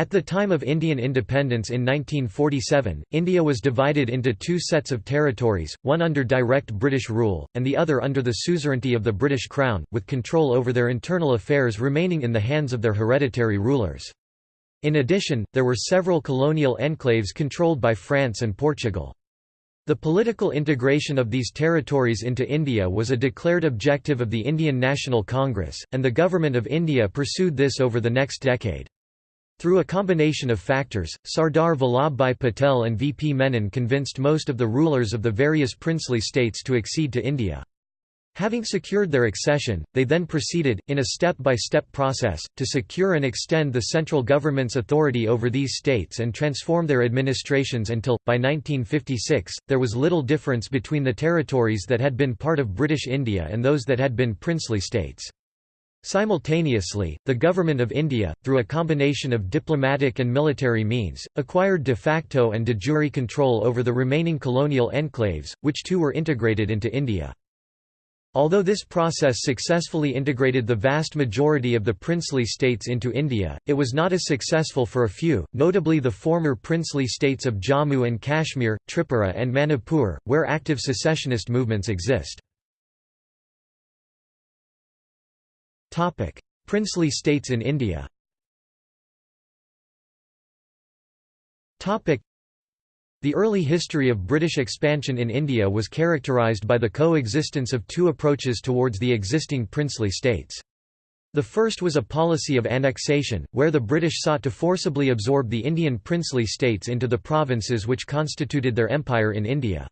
At the time of Indian independence in 1947, India was divided into two sets of territories, one under direct British rule, and the other under the suzerainty of the British Crown, with control over their internal affairs remaining in the hands of their hereditary rulers. In addition, there were several colonial enclaves controlled by France and Portugal. The political integration of these territories into India was a declared objective of the Indian National Congress, and the Government of India pursued this over the next decade. Through a combination of factors, Sardar Vallabhbhai Patel and V. P. Menon convinced most of the rulers of the various princely states to accede to India. Having secured their accession, they then proceeded, in a step-by-step -step process, to secure and extend the central government's authority over these states and transform their administrations until, by 1956, there was little difference between the territories that had been part of British India and those that had been princely states. Simultaneously, the Government of India, through a combination of diplomatic and military means, acquired de facto and de jure control over the remaining colonial enclaves, which too were integrated into India. Although this process successfully integrated the vast majority of the princely states into India, it was not as successful for a few, notably the former princely states of Jammu and Kashmir, Tripura and Manipur, where active secessionist movements exist. Topic: Princely states in India. Topic: The early history of British expansion in India was characterised by the coexistence of two approaches towards the existing princely states. The first was a policy of annexation, where the British sought to forcibly absorb the Indian princely states into the provinces which constituted their empire in India.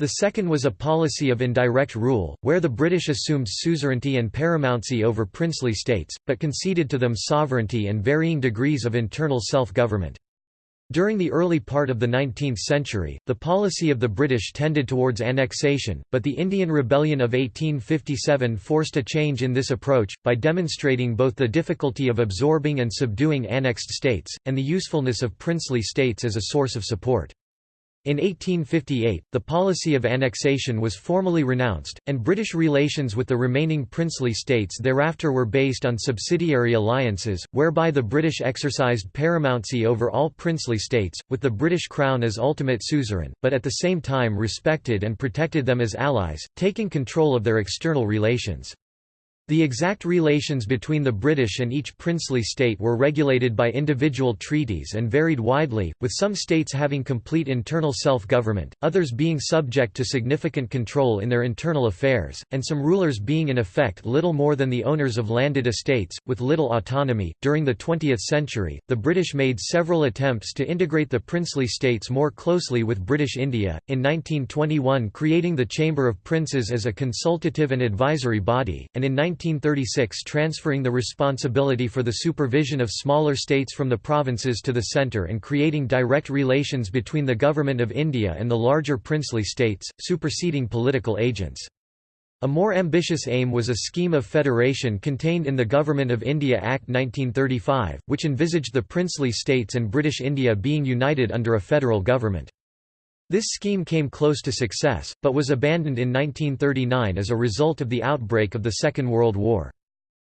The second was a policy of indirect rule, where the British assumed suzerainty and paramountcy over princely states, but conceded to them sovereignty and varying degrees of internal self-government. During the early part of the 19th century, the policy of the British tended towards annexation, but the Indian Rebellion of 1857 forced a change in this approach, by demonstrating both the difficulty of absorbing and subduing annexed states, and the usefulness of princely states as a source of support. In 1858, the policy of annexation was formally renounced, and British relations with the remaining princely states thereafter were based on subsidiary alliances, whereby the British exercised paramountcy over all princely states, with the British Crown as ultimate suzerain, but at the same time respected and protected them as allies, taking control of their external relations. The exact relations between the British and each princely state were regulated by individual treaties and varied widely, with some states having complete internal self-government, others being subject to significant control in their internal affairs, and some rulers being in effect little more than the owners of landed estates, with little autonomy. During the 20th century, the British made several attempts to integrate the princely states more closely with British India, in 1921 creating the Chamber of Princes as a consultative and advisory body, and in 19 1936 transferring the responsibility for the supervision of smaller states from the provinces to the centre and creating direct relations between the Government of India and the larger princely states, superseding political agents. A more ambitious aim was a scheme of federation contained in the Government of India Act 1935, which envisaged the princely states and British India being united under a federal government. This scheme came close to success, but was abandoned in 1939 as a result of the outbreak of the Second World War.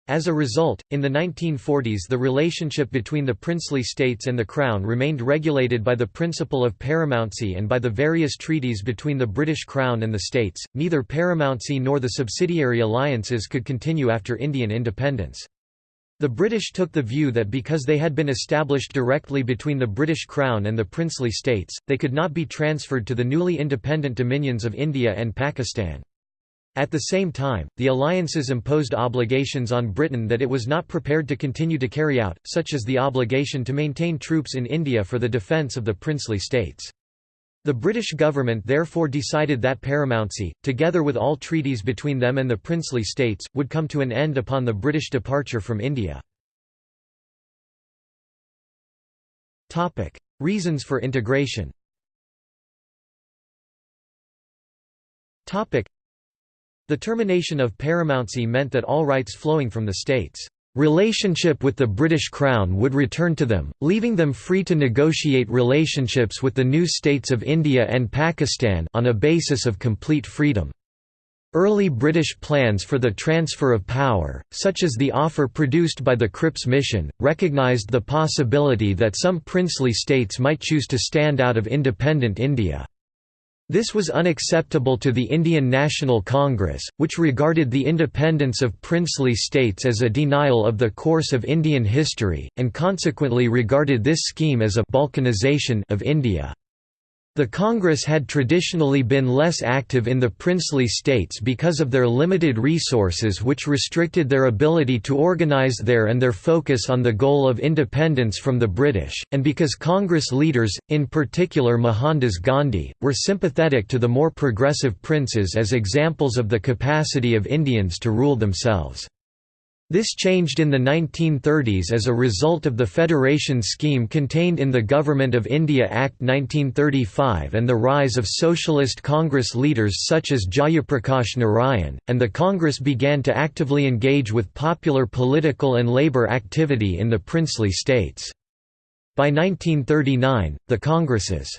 As a result, in the 1940s the relationship between the princely states and the Crown remained regulated by the principle of paramountcy and by the various treaties between the British Crown and the states. Neither paramountcy nor the subsidiary alliances could continue after Indian independence. The British took the view that because they had been established directly between the British Crown and the princely states, they could not be transferred to the newly independent dominions of India and Pakistan. At the same time, the alliances imposed obligations on Britain that it was not prepared to continue to carry out, such as the obligation to maintain troops in India for the defence of the princely states. The British government therefore decided that paramountcy, together with all treaties between them and the princely states, would come to an end upon the British departure from India. Reasons for integration The termination of paramountcy meant that all rights flowing from the states' Relationship with the British Crown would return to them, leaving them free to negotiate relationships with the new states of India and Pakistan on a basis of complete freedom. Early British plans for the transfer of power, such as the offer produced by the Cripps Mission, recognised the possibility that some princely states might choose to stand out of independent India. This was unacceptable to the Indian National Congress, which regarded the independence of princely states as a denial of the course of Indian history, and consequently regarded this scheme as a «balkanization» of India. The Congress had traditionally been less active in the princely states because of their limited resources which restricted their ability to organize there and their focus on the goal of independence from the British, and because Congress leaders, in particular Mohandas Gandhi, were sympathetic to the more progressive princes as examples of the capacity of Indians to rule themselves. This changed in the 1930s as a result of the federation scheme contained in the Government of India Act 1935 and the rise of socialist Congress leaders such as Jayaprakash Narayan, and the Congress began to actively engage with popular political and labour activity in the princely states. By 1939, the Congress's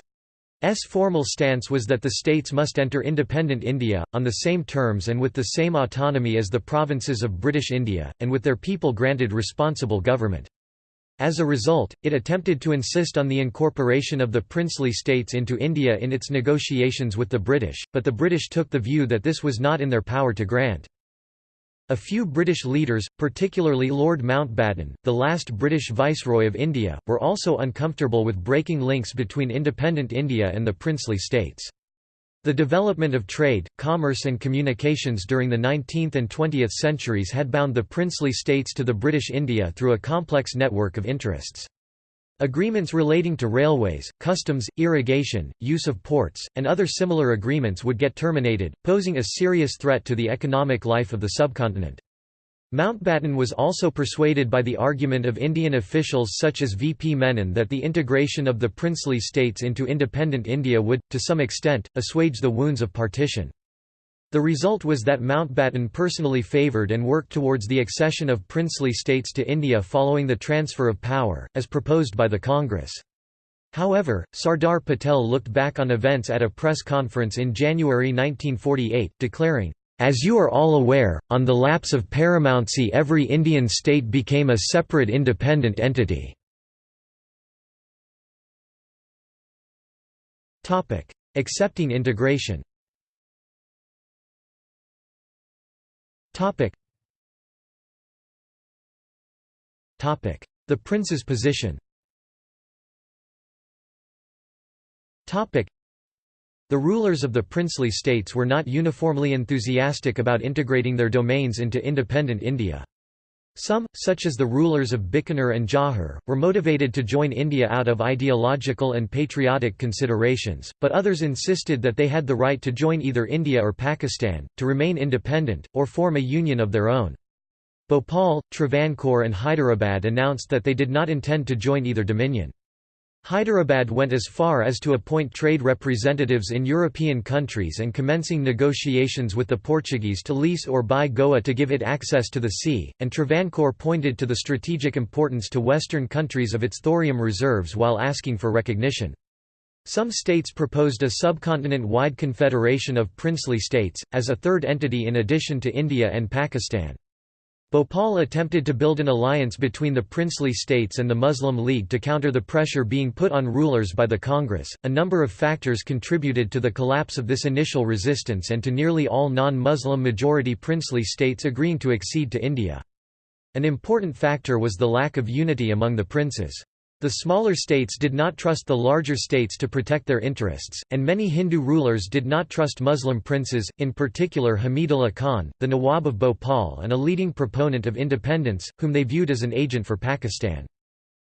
S formal stance was that the states must enter independent India, on the same terms and with the same autonomy as the provinces of British India, and with their people granted responsible government. As a result, it attempted to insist on the incorporation of the princely states into India in its negotiations with the British, but the British took the view that this was not in their power to grant. A few British leaders, particularly Lord Mountbatten, the last British Viceroy of India, were also uncomfortable with breaking links between independent India and the princely states. The development of trade, commerce and communications during the 19th and 20th centuries had bound the princely states to the British India through a complex network of interests. Agreements relating to railways, customs, irrigation, use of ports, and other similar agreements would get terminated, posing a serious threat to the economic life of the subcontinent. Mountbatten was also persuaded by the argument of Indian officials such as V. P. Menon that the integration of the princely states into independent India would, to some extent, assuage the wounds of partition. The result was that Mountbatten personally favoured and worked towards the accession of princely states to India following the transfer of power, as proposed by the Congress. However, Sardar Patel looked back on events at a press conference in January 1948, declaring, as you are all aware, on the lapse of paramountcy every Indian state became a separate independent entity. Accepting integration Topic. Topic. The prince's position Topic. The rulers of the princely states were not uniformly enthusiastic about integrating their domains into independent India. Some, such as the rulers of Bikaner and Jawhar, were motivated to join India out of ideological and patriotic considerations, but others insisted that they had the right to join either India or Pakistan, to remain independent, or form a union of their own. Bhopal, Travancore and Hyderabad announced that they did not intend to join either dominion. Hyderabad went as far as to appoint trade representatives in European countries and commencing negotiations with the Portuguese to lease or buy Goa to give it access to the sea, and Travancore pointed to the strategic importance to Western countries of its thorium reserves while asking for recognition. Some states proposed a subcontinent-wide confederation of princely states, as a third entity in addition to India and Pakistan. Bhopal attempted to build an alliance between the princely states and the Muslim League to counter the pressure being put on rulers by the Congress. A number of factors contributed to the collapse of this initial resistance and to nearly all non Muslim majority princely states agreeing to accede to India. An important factor was the lack of unity among the princes. The smaller states did not trust the larger states to protect their interests, and many Hindu rulers did not trust Muslim princes, in particular Hamidullah Khan, the Nawab of Bhopal and a leading proponent of independence, whom they viewed as an agent for Pakistan.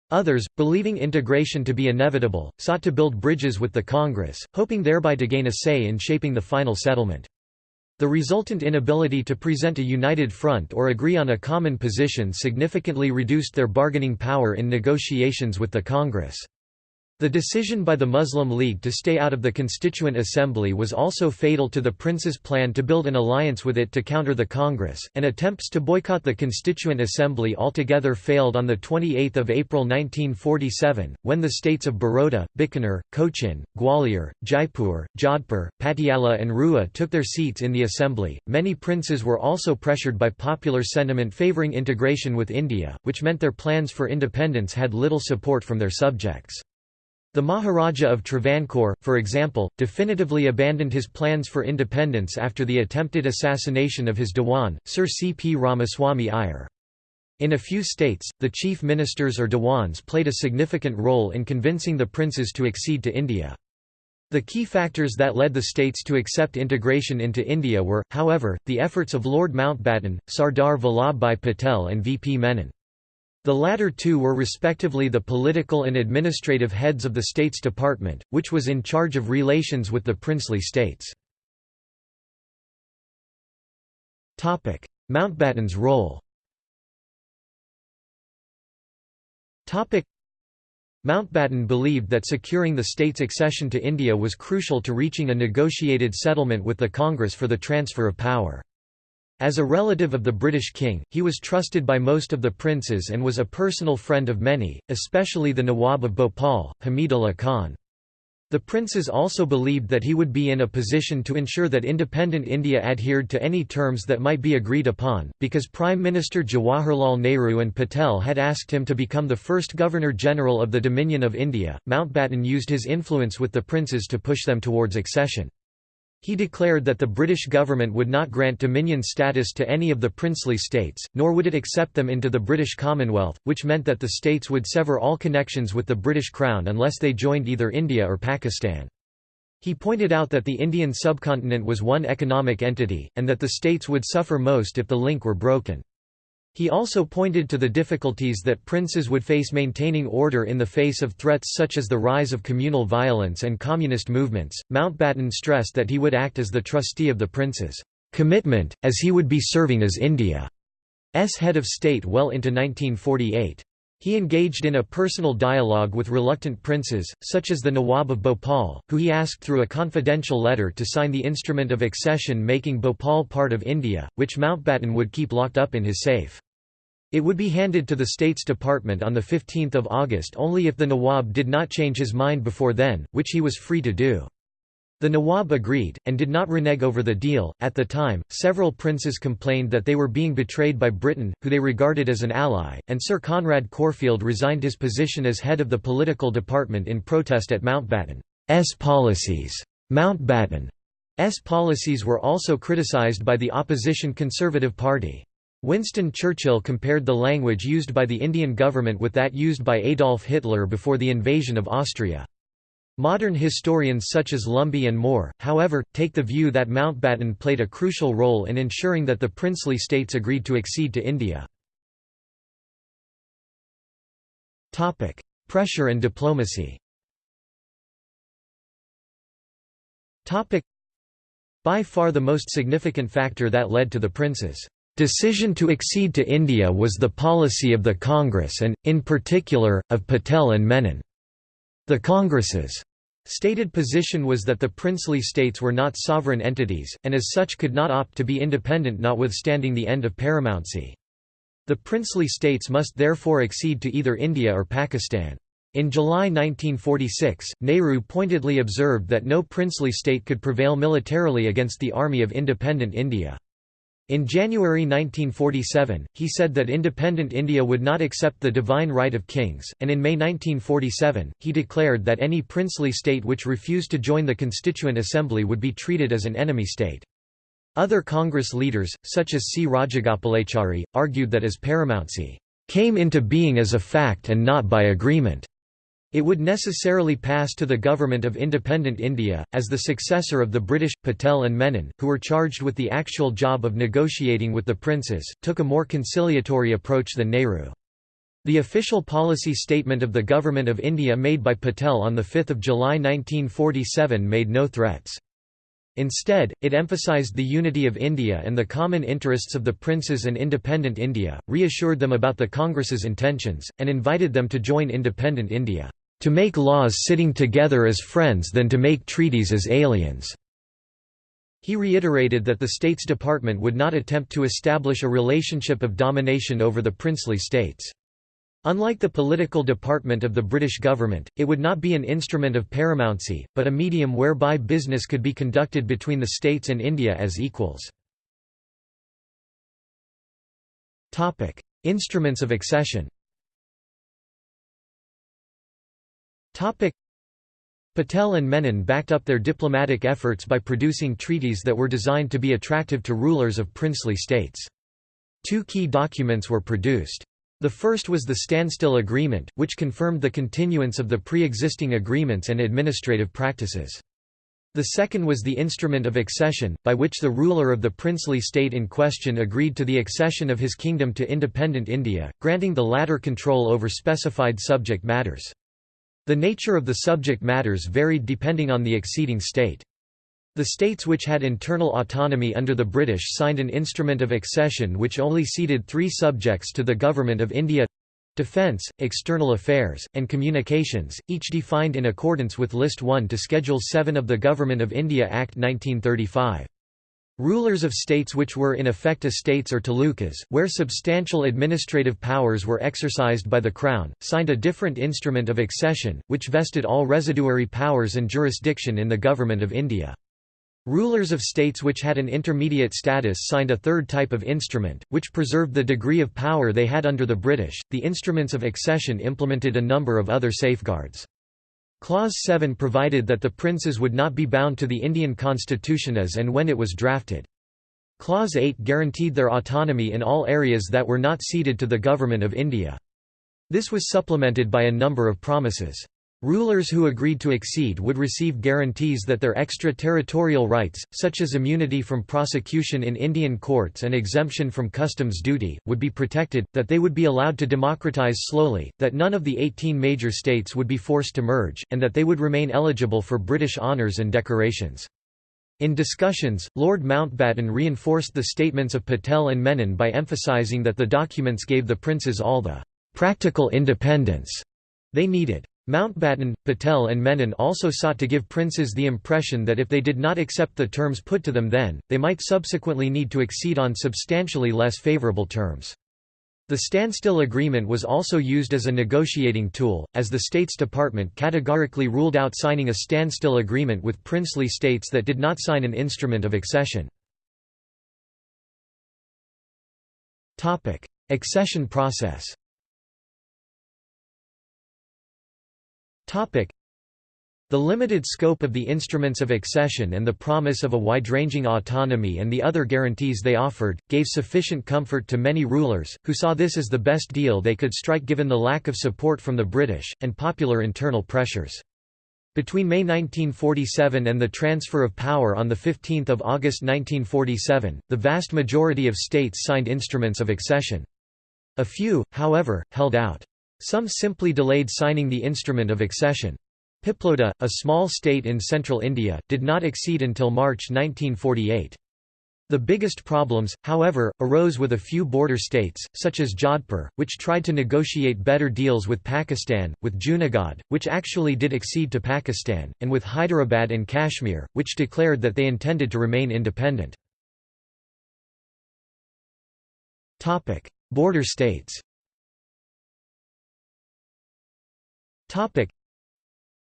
Others, believing integration to be inevitable, sought to build bridges with the Congress, hoping thereby to gain a say in shaping the final settlement. The resultant inability to present a united front or agree on a common position significantly reduced their bargaining power in negotiations with the Congress. The decision by the Muslim League to stay out of the Constituent Assembly was also fatal to the prince's plan to build an alliance with it to counter the Congress, and attempts to boycott the Constituent Assembly altogether failed on 28 April 1947, when the states of Baroda, Bikaner, Cochin, Gwalior, Jaipur, Jodhpur, Patiala and Rewa took their seats in the assembly. Many princes were also pressured by popular sentiment favouring integration with India, which meant their plans for independence had little support from their subjects. The Maharaja of Travancore, for example, definitively abandoned his plans for independence after the attempted assassination of his Dewan, Sir C. P. Ramaswamy Iyer. In a few states, the chief ministers or Dewans played a significant role in convincing the princes to accede to India. The key factors that led the states to accept integration into India were, however, the efforts of Lord Mountbatten, Sardar Vallabhbhai Patel and V. P. Menon. The latter two were respectively the political and administrative heads of the States Department, which was in charge of relations with the princely states. Mountbatten's role Mountbatten believed that securing the state's accession to India was crucial to reaching a negotiated settlement with the Congress for the transfer of power. As a relative of the British king, he was trusted by most of the princes and was a personal friend of many, especially the Nawab of Bhopal, Hamidullah Khan. The princes also believed that he would be in a position to ensure that independent India adhered to any terms that might be agreed upon, because Prime Minister Jawaharlal Nehru and Patel had asked him to become the first Governor-General of the Dominion of India. Mountbatten used his influence with the princes to push them towards accession. He declared that the British government would not grant dominion status to any of the princely states, nor would it accept them into the British Commonwealth, which meant that the states would sever all connections with the British Crown unless they joined either India or Pakistan. He pointed out that the Indian subcontinent was one economic entity, and that the states would suffer most if the link were broken. He also pointed to the difficulties that princes would face maintaining order in the face of threats such as the rise of communal violence and communist movements. Mountbatten stressed that he would act as the trustee of the princes' commitment, as he would be serving as India's head of state well into 1948. He engaged in a personal dialogue with reluctant princes, such as the Nawab of Bhopal, who he asked through a confidential letter to sign the instrument of accession making Bhopal part of India, which Mountbatten would keep locked up in his safe. It would be handed to the States Department on 15 August only if the Nawab did not change his mind before then, which he was free to do. The Nawab agreed, and did not renege over the deal. At the time, several princes complained that they were being betrayed by Britain, who they regarded as an ally, and Sir Conrad Corfield resigned his position as head of the political department in protest at Mountbatten's policies. Mountbatten's policies were also criticised by the opposition Conservative Party. Winston Churchill compared the language used by the Indian government with that used by Adolf Hitler before the invasion of Austria. Modern historians such as Lumby and Moore, however, take the view that Mountbatten played a crucial role in ensuring that the princely states agreed to accede to India. Pressure and diplomacy By far the most significant factor that led to the prince's Decision to accede to India was the policy of the Congress and, in particular, of Patel and Menon. The Congress's stated position was that the princely states were not sovereign entities, and as such could not opt to be independent notwithstanding the end of paramountcy. The princely states must therefore accede to either India or Pakistan. In July 1946, Nehru pointedly observed that no princely state could prevail militarily against the Army of Independent India. In January 1947, he said that independent India would not accept the divine right of kings, and in May 1947, he declared that any princely state which refused to join the Constituent Assembly would be treated as an enemy state. Other Congress leaders, such as C. Rajagopalachari, argued that as paramountcy came into being as a fact and not by agreement, it would necessarily pass to the Government of Independent India, as the successor of the British. Patel and Menon, who were charged with the actual job of negotiating with the princes, took a more conciliatory approach than Nehru. The official policy statement of the Government of India made by Patel on 5 July 1947 made no threats. Instead, it emphasized the unity of India and the common interests of the princes and independent India, reassured them about the Congress's intentions, and invited them to join independent India. To make laws sitting together as friends than to make treaties as aliens." He reiterated that the States Department would not attempt to establish a relationship of domination over the princely states. Unlike the political department of the British government, it would not be an instrument of paramountcy, but a medium whereby business could be conducted between the states and India as equals. Instruments of accession Patel and Menon backed up their diplomatic efforts by producing treaties that were designed to be attractive to rulers of princely states. Two key documents were produced. The first was the Standstill Agreement, which confirmed the continuance of the pre-existing agreements and administrative practices. The second was the Instrument of Accession, by which the ruler of the princely state in question agreed to the accession of his kingdom to independent India, granting the latter control over specified subject matters. The nature of the subject matters varied depending on the acceding state. The states which had internal autonomy under the British signed an instrument of accession which only ceded three subjects to the Government of India defence, external affairs, and communications, each defined in accordance with List 1 to Schedule 7 of the Government of India Act 1935. Rulers of states which were in effect estates or talukas, where substantial administrative powers were exercised by the Crown, signed a different instrument of accession, which vested all residuary powers and jurisdiction in the Government of India. Rulers of states which had an intermediate status signed a third type of instrument, which preserved the degree of power they had under the British. The instruments of accession implemented a number of other safeguards. Clause 7 provided that the princes would not be bound to the Indian constitution as and when it was drafted. Clause 8 guaranteed their autonomy in all areas that were not ceded to the Government of India. This was supplemented by a number of promises. Rulers who agreed to accede would receive guarantees that their extraterritorial rights, such as immunity from prosecution in Indian courts and exemption from customs duty, would be protected, that they would be allowed to democratize slowly, that none of the 18 major states would be forced to merge, and that they would remain eligible for British honours and decorations. In discussions, Lord Mountbatten reinforced the statements of Patel and Menon by emphasising that the documents gave the princes all the «practical independence» they needed. Mountbatten, Patel and Menon also sought to give princes the impression that if they did not accept the terms put to them then, they might subsequently need to accede on substantially less favourable terms. The standstill agreement was also used as a negotiating tool, as the States Department categorically ruled out signing a standstill agreement with princely states that did not sign an instrument of accession. Accession process The limited scope of the instruments of accession and the promise of a wide-ranging autonomy and the other guarantees they offered, gave sufficient comfort to many rulers, who saw this as the best deal they could strike given the lack of support from the British, and popular internal pressures. Between May 1947 and the transfer of power on 15 August 1947, the vast majority of states signed instruments of accession. A few, however, held out. Some simply delayed signing the instrument of accession. Piploda, a small state in central India, did not accede until March 1948. The biggest problems, however, arose with a few border states, such as Jodhpur, which tried to negotiate better deals with Pakistan, with Junagadh, which actually did accede to Pakistan, and with Hyderabad and Kashmir, which declared that they intended to remain independent. Border states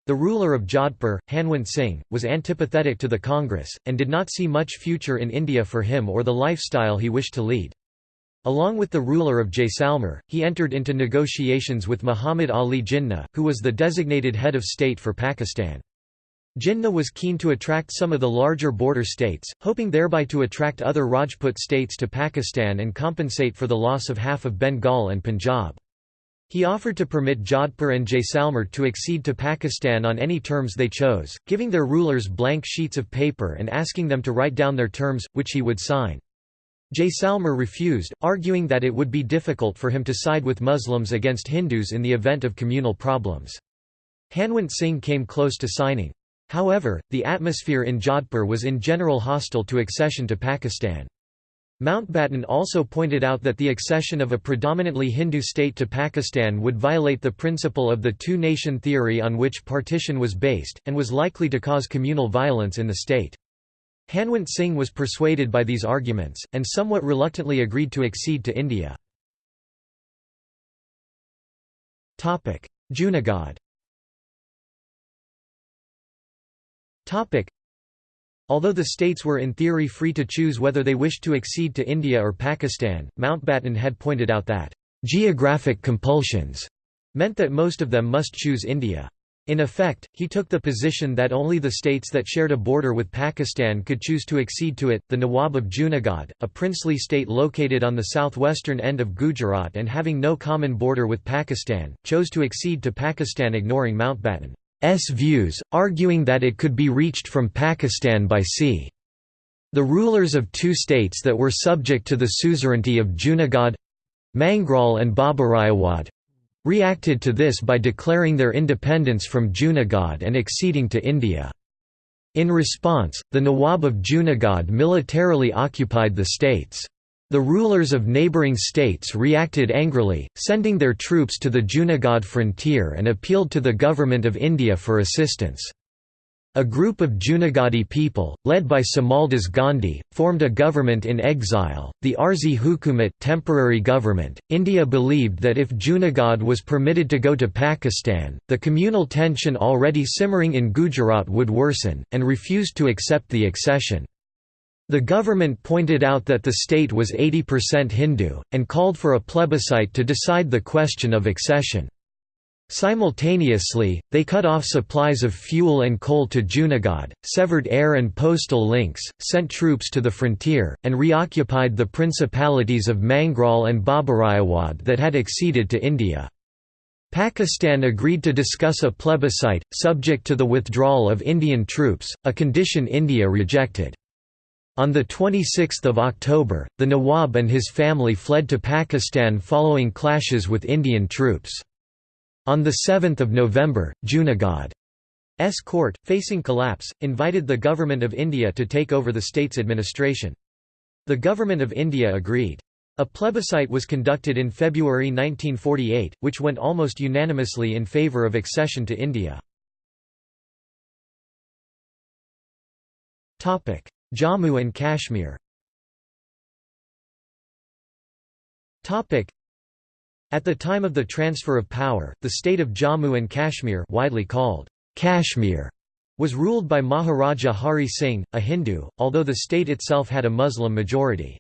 The ruler of Jodhpur, Hanwant Singh, was antipathetic to the Congress, and did not see much future in India for him or the lifestyle he wished to lead. Along with the ruler of Jaisalmer, he entered into negotiations with Muhammad Ali Jinnah, who was the designated head of state for Pakistan. Jinnah was keen to attract some of the larger border states, hoping thereby to attract other Rajput states to Pakistan and compensate for the loss of half of Bengal and Punjab. He offered to permit Jodhpur and Jaisalmer to accede to Pakistan on any terms they chose, giving their rulers blank sheets of paper and asking them to write down their terms, which he would sign. Jaisalmer refused, arguing that it would be difficult for him to side with Muslims against Hindus in the event of communal problems. Hanwant Singh came close to signing. However, the atmosphere in Jodhpur was in general hostile to accession to Pakistan. Mountbatten also pointed out that the accession of a predominantly Hindu state to Pakistan would violate the principle of the two-nation theory on which partition was based, and was likely to cause communal violence in the state. Hanwant Singh was persuaded by these arguments, and somewhat reluctantly agreed to accede to India. Junagadh Although the states were in theory free to choose whether they wished to accede to India or Pakistan, Mountbatten had pointed out that, "...geographic compulsions," meant that most of them must choose India. In effect, he took the position that only the states that shared a border with Pakistan could choose to accede to it. The Nawab of Junagadh, a princely state located on the southwestern end of Gujarat and having no common border with Pakistan, chose to accede to Pakistan ignoring Mountbatten. S views, arguing that it could be reached from Pakistan by sea. The rulers of two states that were subject to the suzerainty of Junagadh—Mangrol and Babariawad—reacted to this by declaring their independence from Junagadh and acceding to India. In response, the Nawab of Junagadh militarily occupied the states. The rulers of neighbouring states reacted angrily, sending their troops to the Junagadh frontier and appealed to the Government of India for assistance. A group of Junagadhi people, led by Samaldas Gandhi, formed a government in exile, the Arzi Hukumat temporary government. India believed that if Junagadh was permitted to go to Pakistan, the communal tension already simmering in Gujarat would worsen, and refused to accept the accession. The government pointed out that the state was 80% Hindu, and called for a plebiscite to decide the question of accession. Simultaneously, they cut off supplies of fuel and coal to Junagadh, severed air and postal links, sent troops to the frontier, and reoccupied the principalities of Mangrol and Babariawad that had acceded to India. Pakistan agreed to discuss a plebiscite, subject to the withdrawal of Indian troops, a condition India rejected. On 26 October, the Nawab and his family fled to Pakistan following clashes with Indian troops. On 7 November, Junagadh's court, facing collapse, invited the Government of India to take over the state's administration. The Government of India agreed. A plebiscite was conducted in February 1948, which went almost unanimously in favour of accession to India. Jammu and Kashmir At the time of the transfer of power, the state of Jammu and Kashmir widely called Kashmir was ruled by Maharaja Hari Singh, a Hindu, although the state itself had a Muslim majority.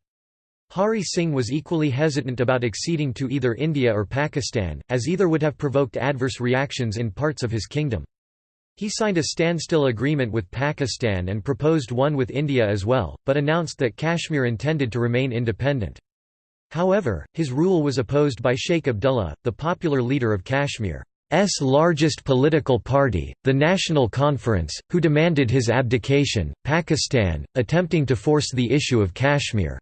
Hari Singh was equally hesitant about acceding to either India or Pakistan, as either would have provoked adverse reactions in parts of his kingdom. He signed a standstill agreement with Pakistan and proposed one with India as well, but announced that Kashmir intended to remain independent. However, his rule was opposed by Sheikh Abdullah, the popular leader of Kashmir's largest political party, the National Conference, who demanded his abdication. Pakistan, attempting to force the issue of Kashmir's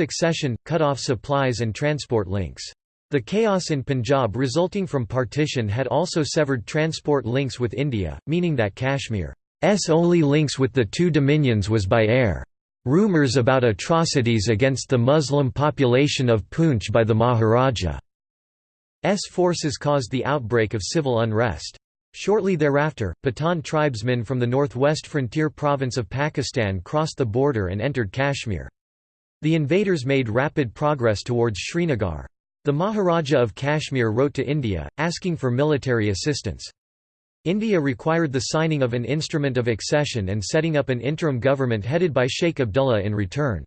accession, cut off supplies and transport links. The chaos in Punjab resulting from partition had also severed transport links with India, meaning that Kashmir's only links with the two dominions was by air. Rumours about atrocities against the Muslim population of Poonch by the Maharaja's forces caused the outbreak of civil unrest. Shortly thereafter, Pathan tribesmen from the northwest frontier province of Pakistan crossed the border and entered Kashmir. The invaders made rapid progress towards Srinagar. The Maharaja of Kashmir wrote to India, asking for military assistance. India required the signing of an instrument of accession and setting up an interim government headed by Sheikh Abdullah in return.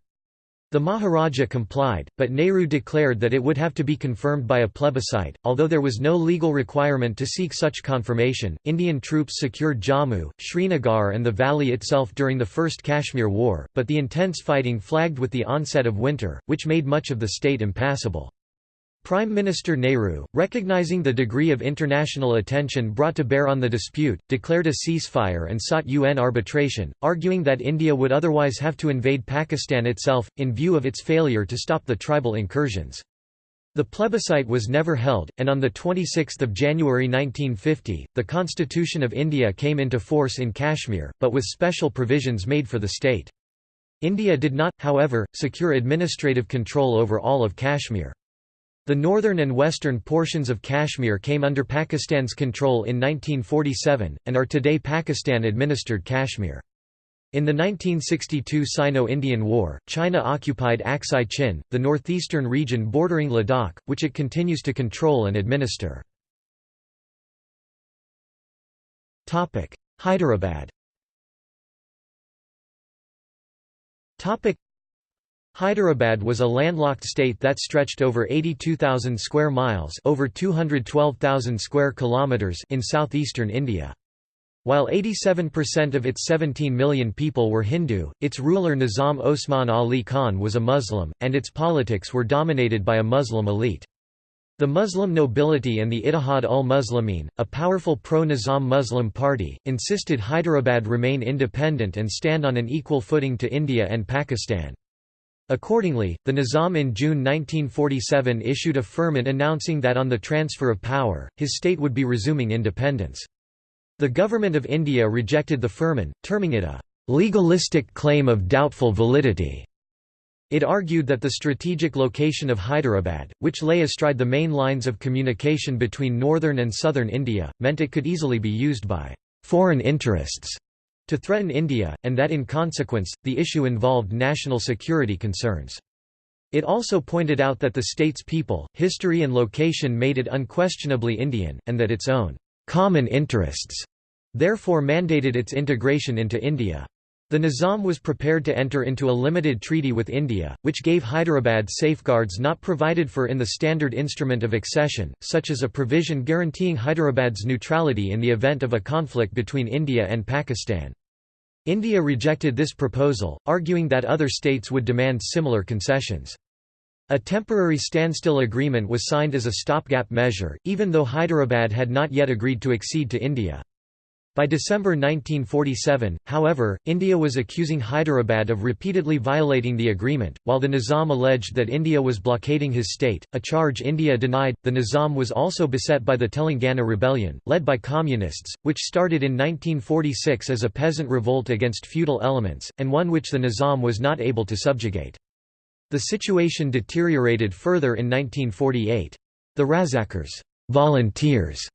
The Maharaja complied, but Nehru declared that it would have to be confirmed by a plebiscite. Although there was no legal requirement to seek such confirmation, Indian troops secured Jammu, Srinagar, and the valley itself during the First Kashmir War, but the intense fighting flagged with the onset of winter, which made much of the state impassable. Prime Minister Nehru, recognizing the degree of international attention brought to bear on the dispute, declared a ceasefire and sought UN arbitration, arguing that India would otherwise have to invade Pakistan itself, in view of its failure to stop the tribal incursions. The plebiscite was never held, and on 26 January 1950, the Constitution of India came into force in Kashmir, but with special provisions made for the state. India did not, however, secure administrative control over all of Kashmir. The northern and western portions of Kashmir came under Pakistan's control in 1947, and are today Pakistan-administered Kashmir. In the 1962 Sino-Indian War, China occupied Aksai Chin, the northeastern region bordering Ladakh, which it continues to control and administer. Hyderabad Hyderabad was a landlocked state that stretched over 82,000 square miles over 212,000 square kilometers in southeastern India. While 87% of its 17 million people were Hindu, its ruler Nizam Osman Ali Khan was a Muslim, and its politics were dominated by a Muslim elite. The Muslim nobility and the Ittihad ul-Muslimin, a powerful pro-Nizam Muslim party, insisted Hyderabad remain independent and stand on an equal footing to India and Pakistan. Accordingly, the Nizam in June 1947 issued a firman announcing that on the transfer of power, his state would be resuming independence. The Government of India rejected the firman, terming it a legalistic claim of doubtful validity. It argued that the strategic location of Hyderabad, which lay astride the main lines of communication between northern and southern India, meant it could easily be used by foreign interests to threaten India, and that in consequence, the issue involved national security concerns. It also pointed out that the state's people, history and location made it unquestionably Indian, and that its own common interests therefore mandated its integration into India. The Nizam was prepared to enter into a limited treaty with India, which gave Hyderabad safeguards not provided for in the standard instrument of accession, such as a provision guaranteeing Hyderabad's neutrality in the event of a conflict between India and Pakistan. India rejected this proposal, arguing that other states would demand similar concessions. A temporary standstill agreement was signed as a stopgap measure, even though Hyderabad had not yet agreed to accede to India. By December 1947, however, India was accusing Hyderabad of repeatedly violating the agreement, while the Nizam alleged that India was blockading his state, a charge India denied. The Nizam was also beset by the Telangana Rebellion, led by communists, which started in 1946 as a peasant revolt against feudal elements, and one which the Nizam was not able to subjugate. The situation deteriorated further in 1948. The Razakars volunteers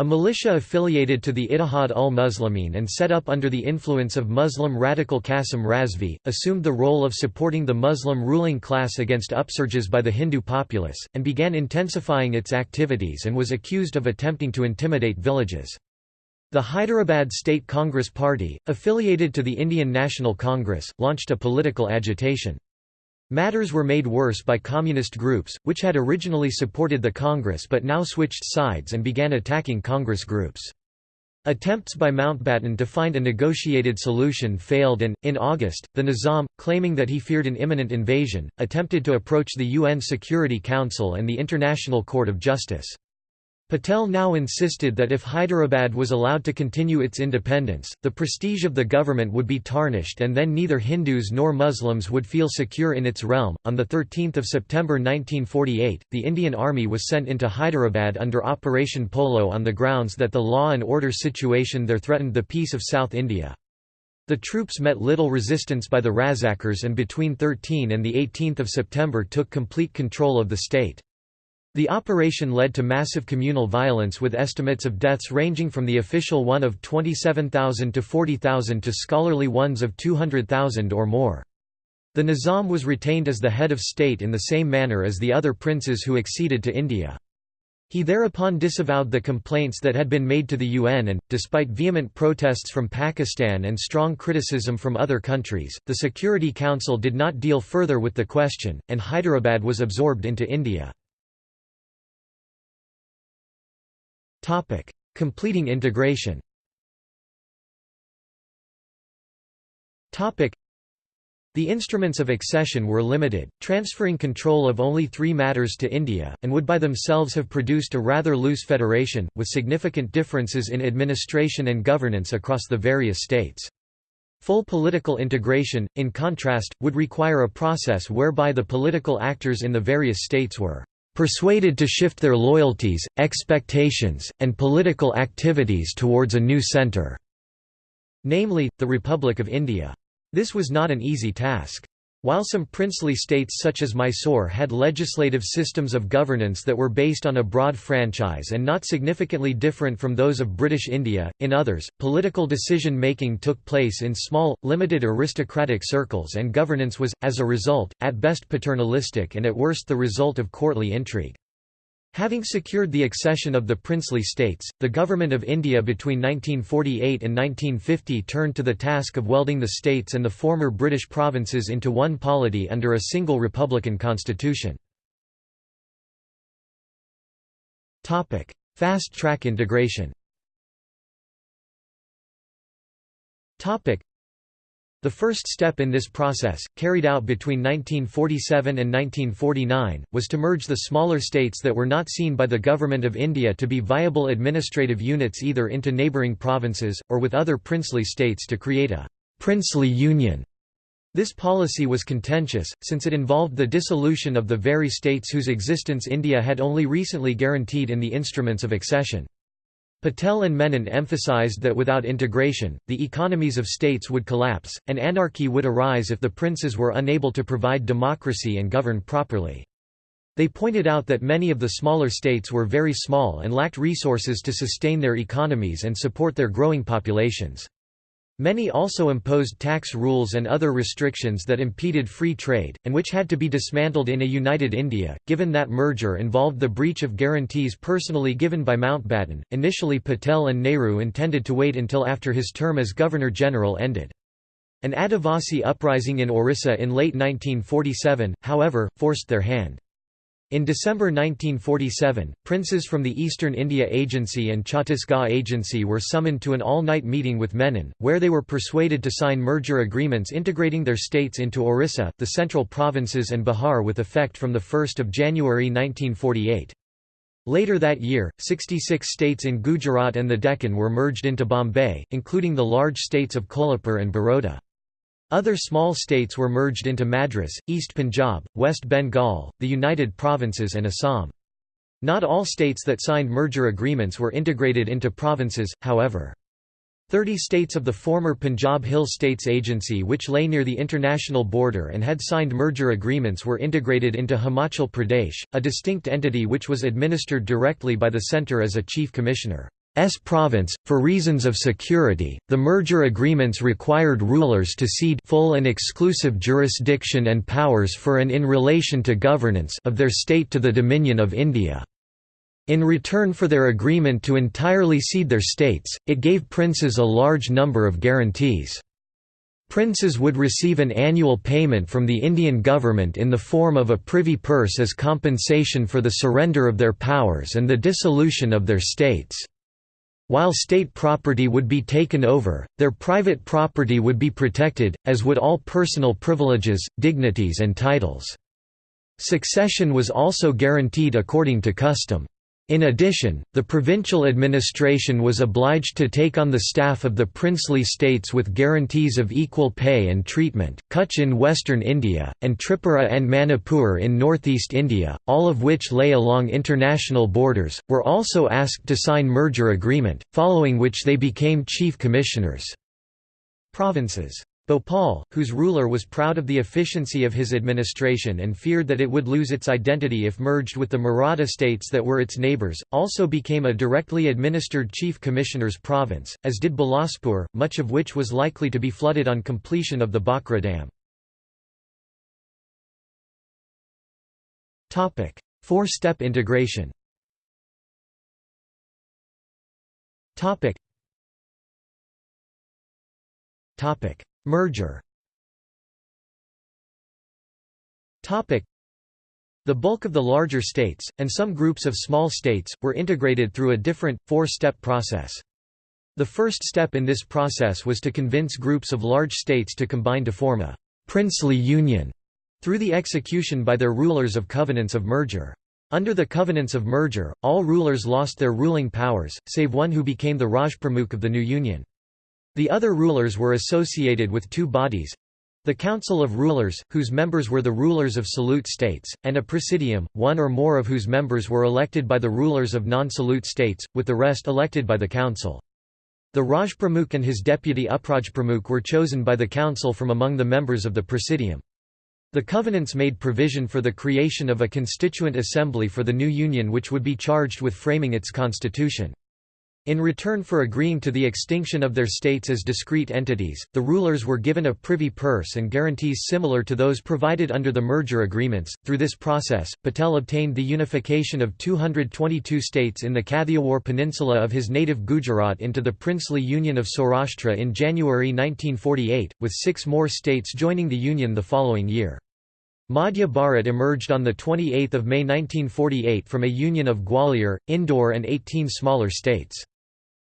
a militia affiliated to the Ittihad ul-Muslimin and set up under the influence of Muslim radical Qasim Razvi, assumed the role of supporting the Muslim ruling class against upsurges by the Hindu populace, and began intensifying its activities and was accused of attempting to intimidate villages. The Hyderabad State Congress Party, affiliated to the Indian National Congress, launched a political agitation. Matters were made worse by communist groups, which had originally supported the Congress but now switched sides and began attacking Congress groups. Attempts by Mountbatten to find a negotiated solution failed and, in August, the Nizam, claiming that he feared an imminent invasion, attempted to approach the UN Security Council and the International Court of Justice. Patel now insisted that if Hyderabad was allowed to continue its independence, the prestige of the government would be tarnished and then neither Hindus nor Muslims would feel secure in its realm. On 13 September 1948, the Indian Army was sent into Hyderabad under Operation Polo on the grounds that the law and order situation there threatened the peace of South India. The troops met little resistance by the Razakars and between 13 and 18 September took complete control of the state. The operation led to massive communal violence with estimates of deaths ranging from the official one of 27,000 to 40,000 to scholarly ones of 200,000 or more. The Nizam was retained as the head of state in the same manner as the other princes who acceded to India. He thereupon disavowed the complaints that had been made to the UN and, despite vehement protests from Pakistan and strong criticism from other countries, the Security Council did not deal further with the question, and Hyderabad was absorbed into India. Topic: Completing integration. Topic: The instruments of accession were limited, transferring control of only three matters to India, and would by themselves have produced a rather loose federation, with significant differences in administration and governance across the various states. Full political integration, in contrast, would require a process whereby the political actors in the various states were persuaded to shift their loyalties, expectations, and political activities towards a new centre, namely, the Republic of India. This was not an easy task. While some princely states such as Mysore had legislative systems of governance that were based on a broad franchise and not significantly different from those of British India, in others, political decision-making took place in small, limited aristocratic circles and governance was, as a result, at best paternalistic and at worst the result of courtly intrigue. Having secured the accession of the princely states, the Government of India between 1948 and 1950 turned to the task of welding the states and the former British provinces into one polity under a single republican constitution. Fast-track integration the first step in this process, carried out between 1947 and 1949, was to merge the smaller states that were not seen by the Government of India to be viable administrative units either into neighbouring provinces, or with other princely states to create a «princely union». This policy was contentious, since it involved the dissolution of the very states whose existence India had only recently guaranteed in the instruments of accession. Patel and Menon emphasized that without integration, the economies of states would collapse, and anarchy would arise if the princes were unable to provide democracy and govern properly. They pointed out that many of the smaller states were very small and lacked resources to sustain their economies and support their growing populations. Many also imposed tax rules and other restrictions that impeded free trade, and which had to be dismantled in a united India, given that merger involved the breach of guarantees personally given by Mountbatten. Initially, Patel and Nehru intended to wait until after his term as Governor General ended. An Adivasi uprising in Orissa in late 1947, however, forced their hand. In December 1947, princes from the Eastern India Agency and Chhattisgarh Agency were summoned to an all-night meeting with Menon, where they were persuaded to sign merger agreements integrating their states into Orissa, the central provinces and Bihar with effect from 1 January 1948. Later that year, 66 states in Gujarat and the Deccan were merged into Bombay, including the large states of Kolhapur and Baroda. Other small states were merged into Madras, East Punjab, West Bengal, the United Provinces and Assam. Not all states that signed merger agreements were integrated into provinces, however. Thirty states of the former Punjab Hill States Agency which lay near the international border and had signed merger agreements were integrated into Himachal Pradesh, a distinct entity which was administered directly by the centre as a chief commissioner. S province. For reasons of security, the merger agreements required rulers to cede full and exclusive jurisdiction and powers for and in relation to governance of their state to the Dominion of India. In return for their agreement to entirely cede their states, it gave princes a large number of guarantees. Princes would receive an annual payment from the Indian government in the form of a privy purse as compensation for the surrender of their powers and the dissolution of their states. While state property would be taken over, their private property would be protected, as would all personal privileges, dignities and titles. Succession was also guaranteed according to custom. In addition, the provincial administration was obliged to take on the staff of the princely states with guarantees of equal pay and treatment. Kutch in western India, and Tripura and Manipur in northeast India, all of which lay along international borders, were also asked to sign merger agreement, following which they became chief commissioners. Provinces Bhopal, whose ruler was proud of the efficiency of his administration and feared that it would lose its identity if merged with the Maratha states that were its neighbours, also became a directly administered chief commissioner's province, as did Bilaspur, much of which was likely to be flooded on completion of the Bhakra Dam. Four-step integration. Merger the bulk of the larger states, and some groups of small states, were integrated through a different, four-step process. The first step in this process was to convince groups of large states to combine to form a «princely union» through the execution by their rulers of covenants of merger. Under the covenants of merger, all rulers lost their ruling powers, save one who became the Rajpramukh of the new union. The other rulers were associated with two bodies the Council of Rulers, whose members were the rulers of salute states, and a presidium, one or more of whose members were elected by the rulers of non-salute states, with the rest elected by the council. The Rajpramukh and his deputy Uprajpramukh were chosen by the council from among the members of the Presidium. The covenants made provision for the creation of a constituent assembly for the new union which would be charged with framing its constitution. In return for agreeing to the extinction of their states as discrete entities, the rulers were given a privy purse and guarantees similar to those provided under the merger agreements. Through this process, Patel obtained the unification of 222 states in the Kathiawar Peninsula of his native Gujarat into the princely Union of Saurashtra in January 1948, with six more states joining the Union the following year. Madhya Bharat emerged on 28 May 1948 from a union of Gwalior, Indore and 18 smaller states.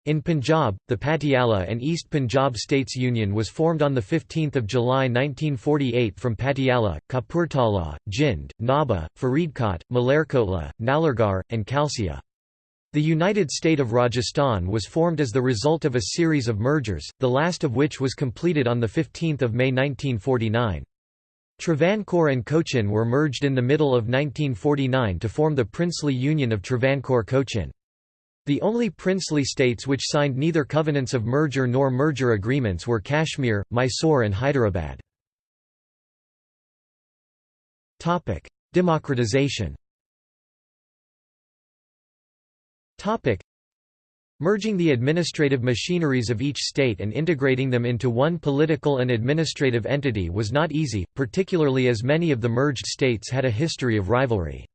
In Punjab, the Patiala and East Punjab States Union was formed on 15 July 1948 from Patiala, Kapurthala, Jind, Nabha, Faridkot, Malerkotla, Nalagarh, and Kalsia. The United State of Rajasthan was formed as the result of a series of mergers, the last of which was completed on 15 May 1949. Travancore and Cochin were merged in the middle of 1949 to form the princely Union of Travancore-Cochin. The only princely states which signed neither covenants of merger nor merger agreements were Kashmir, Mysore and Hyderabad. Democratization Merging the administrative machineries of each state and integrating them into one political and administrative entity was not easy, particularly as many of the merged states had a history of rivalry.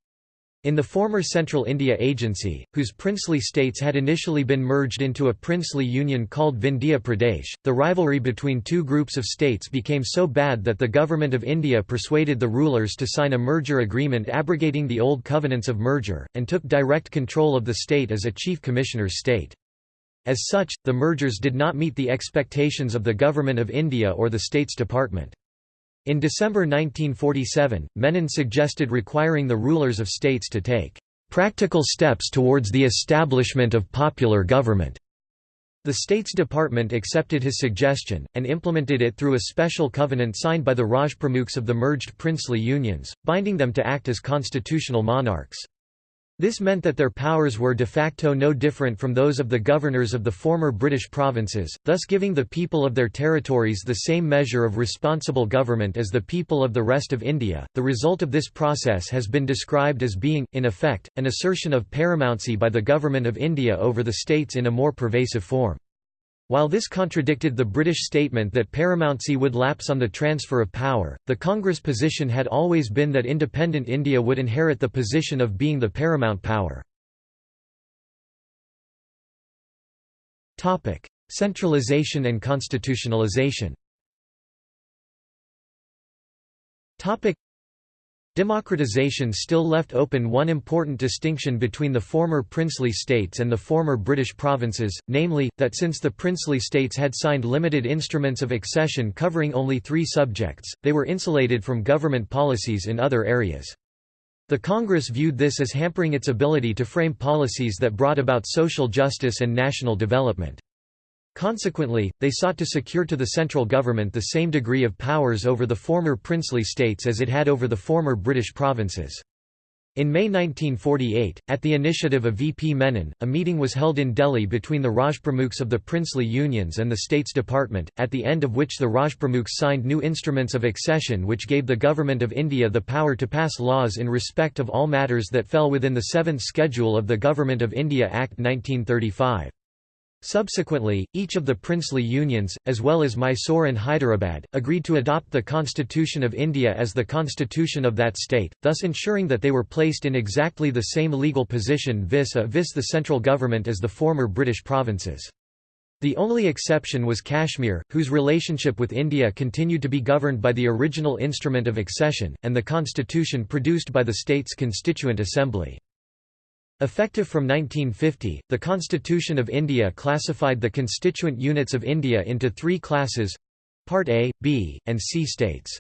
In the former Central India Agency, whose princely states had initially been merged into a princely union called Vindhya Pradesh, the rivalry between two groups of states became so bad that the Government of India persuaded the rulers to sign a merger agreement abrogating the old covenants of merger, and took direct control of the state as a chief commissioner's state. As such, the mergers did not meet the expectations of the Government of India or the States Department. In December 1947, Menon suggested requiring the rulers of states to take "...practical steps towards the establishment of popular government." The States Department accepted his suggestion, and implemented it through a special covenant signed by the Rajpramukhs of the merged princely unions, binding them to act as constitutional monarchs. This meant that their powers were de facto no different from those of the governors of the former British provinces, thus giving the people of their territories the same measure of responsible government as the people of the rest of India. The result of this process has been described as being, in effect, an assertion of paramountcy by the Government of India over the states in a more pervasive form. While this contradicted the British statement that paramountcy would lapse on the transfer of power, the Congress position had always been that independent India would inherit the position of being the paramount power. Centralization and constitutionalization Democratization still left open one important distinction between the former princely states and the former British provinces, namely, that since the princely states had signed limited instruments of accession covering only three subjects, they were insulated from government policies in other areas. The Congress viewed this as hampering its ability to frame policies that brought about social justice and national development. Consequently, they sought to secure to the central government the same degree of powers over the former princely states as it had over the former British provinces. In May 1948, at the initiative of VP Menon, a meeting was held in Delhi between the Rajpramukhs of the princely unions and the States Department, at the end of which the Rajpramukhs signed new instruments of accession which gave the Government of India the power to pass laws in respect of all matters that fell within the Seventh Schedule of the Government of India Act 1935. Subsequently, each of the princely unions, as well as Mysore and Hyderabad, agreed to adopt the Constitution of India as the constitution of that state, thus ensuring that they were placed in exactly the same legal position vis-a-vis the central government as the former British provinces. The only exception was Kashmir, whose relationship with India continued to be governed by the original instrument of accession, and the constitution produced by the state's Constituent Assembly. Effective from 1950, the Constitution of India classified the constituent units of India into three classes—Part A, B, and C states.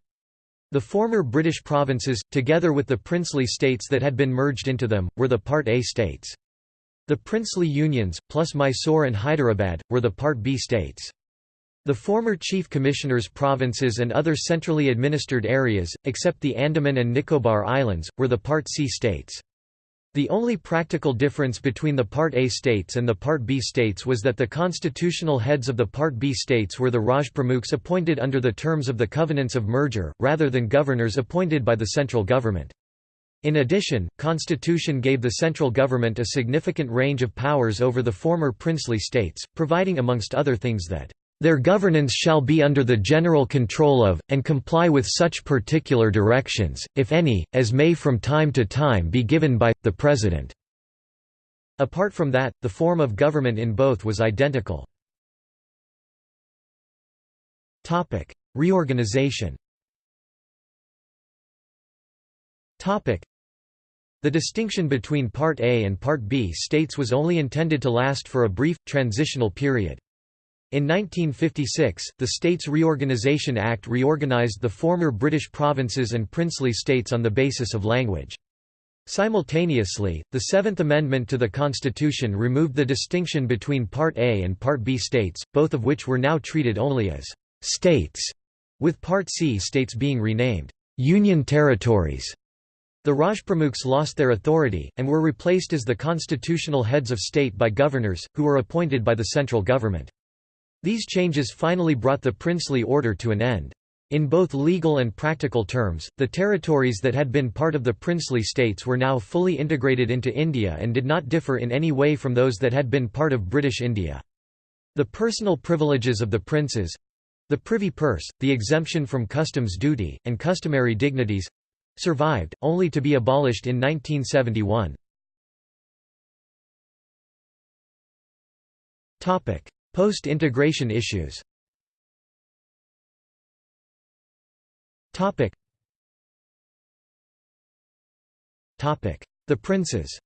The former British provinces, together with the princely states that had been merged into them, were the Part A states. The princely unions, plus Mysore and Hyderabad, were the Part B states. The former Chief Commissioners' provinces and other centrally administered areas, except the Andaman and Nicobar Islands, were the Part C states. The only practical difference between the Part A states and the Part B states was that the constitutional heads of the Part B states were the Rajpramukhs appointed under the terms of the Covenants of Merger, rather than governors appointed by the central government. In addition, constitution gave the central government a significant range of powers over the former princely states, providing amongst other things that their governance shall be under the general control of, and comply with such particular directions, if any, as may from time to time be given by, the President." Apart from that, the form of government in both was identical. Reorganization the distinction between Part A and Part B states was only intended to last for a brief, transitional period. In 1956, the States Reorganisation Act reorganised the former British provinces and princely states on the basis of language. Simultaneously, the Seventh Amendment to the Constitution removed the distinction between Part A and Part B states, both of which were now treated only as «states», with Part C states being renamed «Union Territories». The Rajpramukhs lost their authority, and were replaced as the constitutional heads of state by governors, who were appointed by the central government. These changes finally brought the princely order to an end. In both legal and practical terms, the territories that had been part of the princely states were now fully integrated into India and did not differ in any way from those that had been part of British India. The personal privileges of the princes—the privy purse, the exemption from customs duty, and customary dignities—survived, only to be abolished in 1971. Post-integration issues. The princes.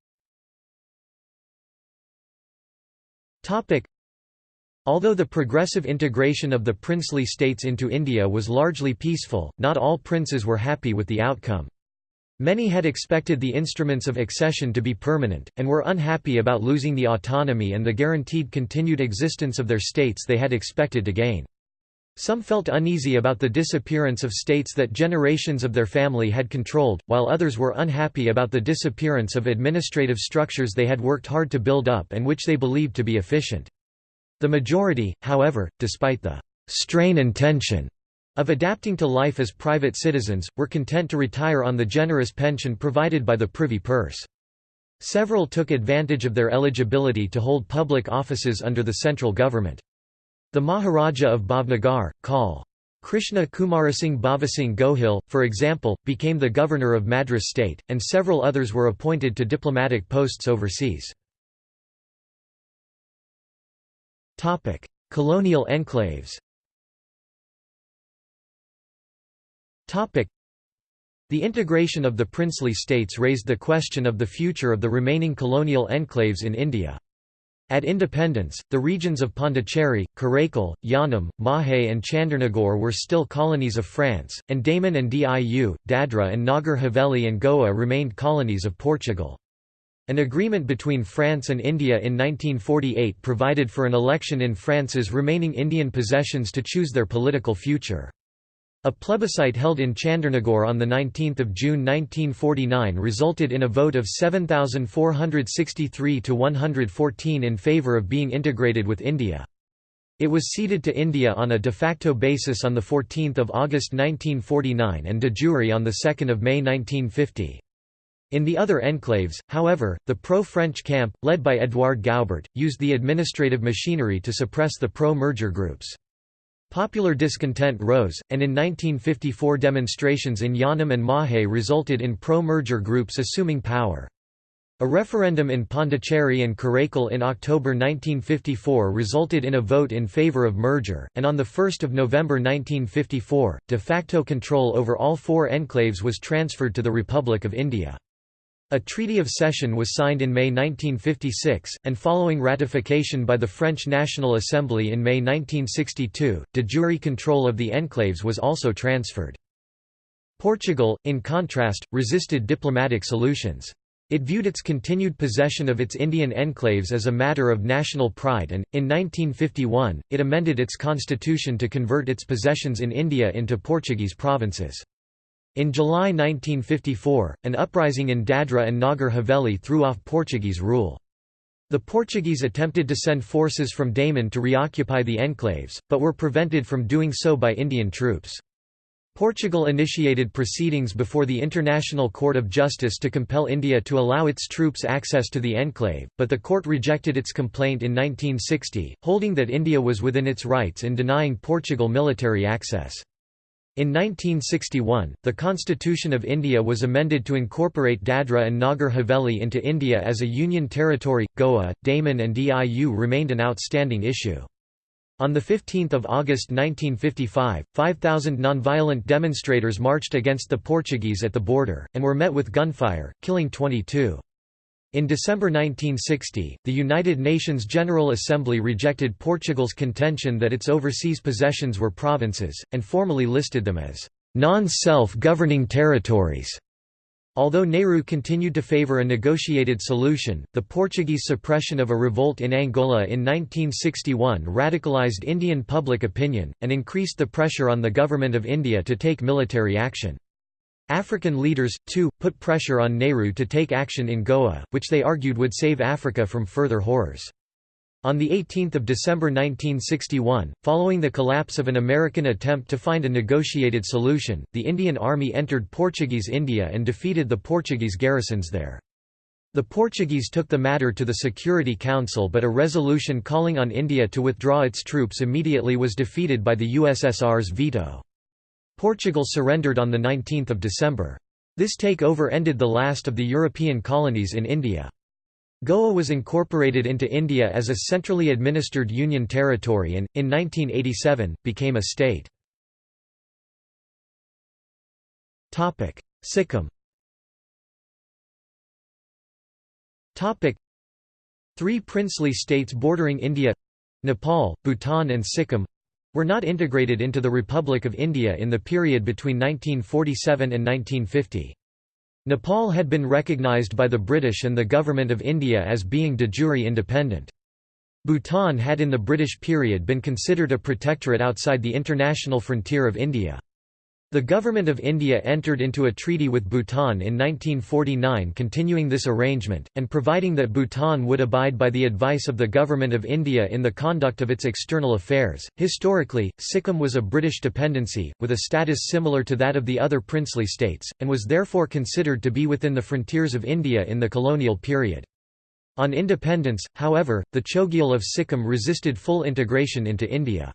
Although the progressive integration of the princely states into India was largely peaceful, not all princes were happy with the outcome. Many had expected the instruments of accession to be permanent, and were unhappy about losing the autonomy and the guaranteed continued existence of their states they had expected to gain. Some felt uneasy about the disappearance of states that generations of their family had controlled, while others were unhappy about the disappearance of administrative structures they had worked hard to build up and which they believed to be efficient. The majority, however, despite the strain and tension of adapting to life as private citizens, were content to retire on the generous pension provided by the privy purse. Several took advantage of their eligibility to hold public offices under the central government. The Maharaja of Bhavnagar, Col. Krishna Kumarasingh Bhavasingh Gohil, for example, became the governor of Madras state, and several others were appointed to diplomatic posts overseas. Colonial enclaves The integration of the princely states raised the question of the future of the remaining colonial enclaves in India. At independence, the regions of Pondicherry, Karaikal, Yanam, Mahe and Chandernagore were still colonies of France, and Daman and Diu, Dadra and Nagar Haveli and Goa remained colonies of Portugal. An agreement between France and India in 1948 provided for an election in France's remaining Indian possessions to choose their political future. A plebiscite held in Chandernagore on 19 June 1949 resulted in a vote of 7,463 to 114 in favour of being integrated with India. It was ceded to India on a de facto basis on 14 August 1949 and de jure on 2 May 1950. In the other enclaves, however, the pro-French camp, led by Édouard Goubert, used the administrative machinery to suppress the pro-merger groups. Popular discontent rose, and in 1954 demonstrations in Yanam and Mahe resulted in pro-merger groups assuming power. A referendum in Pondicherry and Karaikal in October 1954 resulted in a vote in favour of merger, and on 1 November 1954, de facto control over all four enclaves was transferred to the Republic of India. A treaty of cession was signed in May 1956, and following ratification by the French National Assembly in May 1962, de jure control of the enclaves was also transferred. Portugal, in contrast, resisted diplomatic solutions. It viewed its continued possession of its Indian enclaves as a matter of national pride and, in 1951, it amended its constitution to convert its possessions in India into Portuguese provinces. In July 1954, an uprising in Dadra and Nagar Haveli threw off Portuguese rule. The Portuguese attempted to send forces from Daman to reoccupy the enclaves, but were prevented from doing so by Indian troops. Portugal initiated proceedings before the International Court of Justice to compel India to allow its troops access to the enclave, but the court rejected its complaint in 1960, holding that India was within its rights in denying Portugal military access. In 1961, the Constitution of India was amended to incorporate Dadra and Nagar Haveli into India as a union territory. Goa, Daman, and Diu remained an outstanding issue. On 15 August 1955, 5,000 nonviolent demonstrators marched against the Portuguese at the border, and were met with gunfire, killing 22. In December 1960, the United Nations General Assembly rejected Portugal's contention that its overseas possessions were provinces, and formally listed them as non-self-governing territories. Although Nehru continued to favor a negotiated solution, the Portuguese suppression of a revolt in Angola in 1961 radicalized Indian public opinion, and increased the pressure on the Government of India to take military action. African leaders, too, put pressure on Nehru to take action in Goa, which they argued would save Africa from further horrors. On 18 December 1961, following the collapse of an American attempt to find a negotiated solution, the Indian Army entered Portuguese India and defeated the Portuguese garrisons there. The Portuguese took the matter to the Security Council but a resolution calling on India to withdraw its troops immediately was defeated by the USSR's veto. Portugal surrendered on 19 December. This takeover ended the last of the European colonies in India. Goa was incorporated into India as a centrally administered union territory and, in 1987, became a state. Sikkim Three princely states bordering India—Nepal, Bhutan and Sikkim—were not integrated into the Republic of India in the period between 1947 and 1950. Nepal had been recognized by the British and the Government of India as being de jure independent. Bhutan had in the British period been considered a protectorate outside the international frontier of India. The Government of India entered into a treaty with Bhutan in 1949 continuing this arrangement, and providing that Bhutan would abide by the advice of the Government of India in the conduct of its external affairs. Historically, Sikkim was a British dependency, with a status similar to that of the other princely states, and was therefore considered to be within the frontiers of India in the colonial period. On independence, however, the Chogyal of Sikkim resisted full integration into India.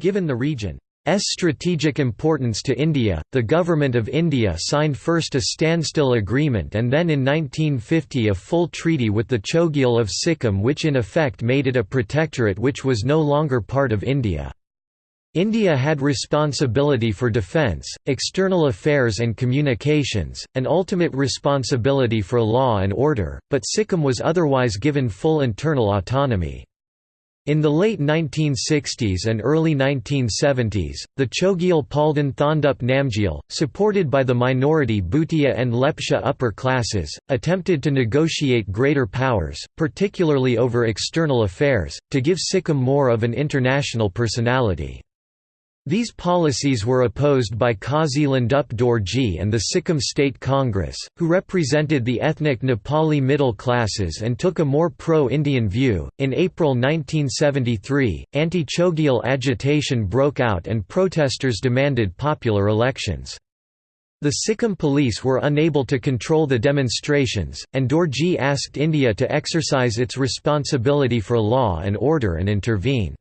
Given the region strategic importance to India, the Government of India signed first a standstill agreement and then in 1950 a full treaty with the Chogyal of Sikkim which in effect made it a protectorate which was no longer part of India. India had responsibility for defence, external affairs and communications, and ultimate responsibility for law and order, but Sikkim was otherwise given full internal autonomy. In the late 1960s and early 1970s, the Chogyal Palden Thondup Namgyal, supported by the minority Bhutia and Lepcha upper classes, attempted to negotiate greater powers, particularly over external affairs, to give Sikkim more of an international personality. These policies were opposed by Kazi Lhendup Dorji and the Sikkim State Congress, who represented the ethnic Nepali middle classes and took a more pro Indian view. In April 1973, anti Chogyal agitation broke out and protesters demanded popular elections. The Sikkim police were unable to control the demonstrations, and Dorji asked India to exercise its responsibility for law and order and intervene.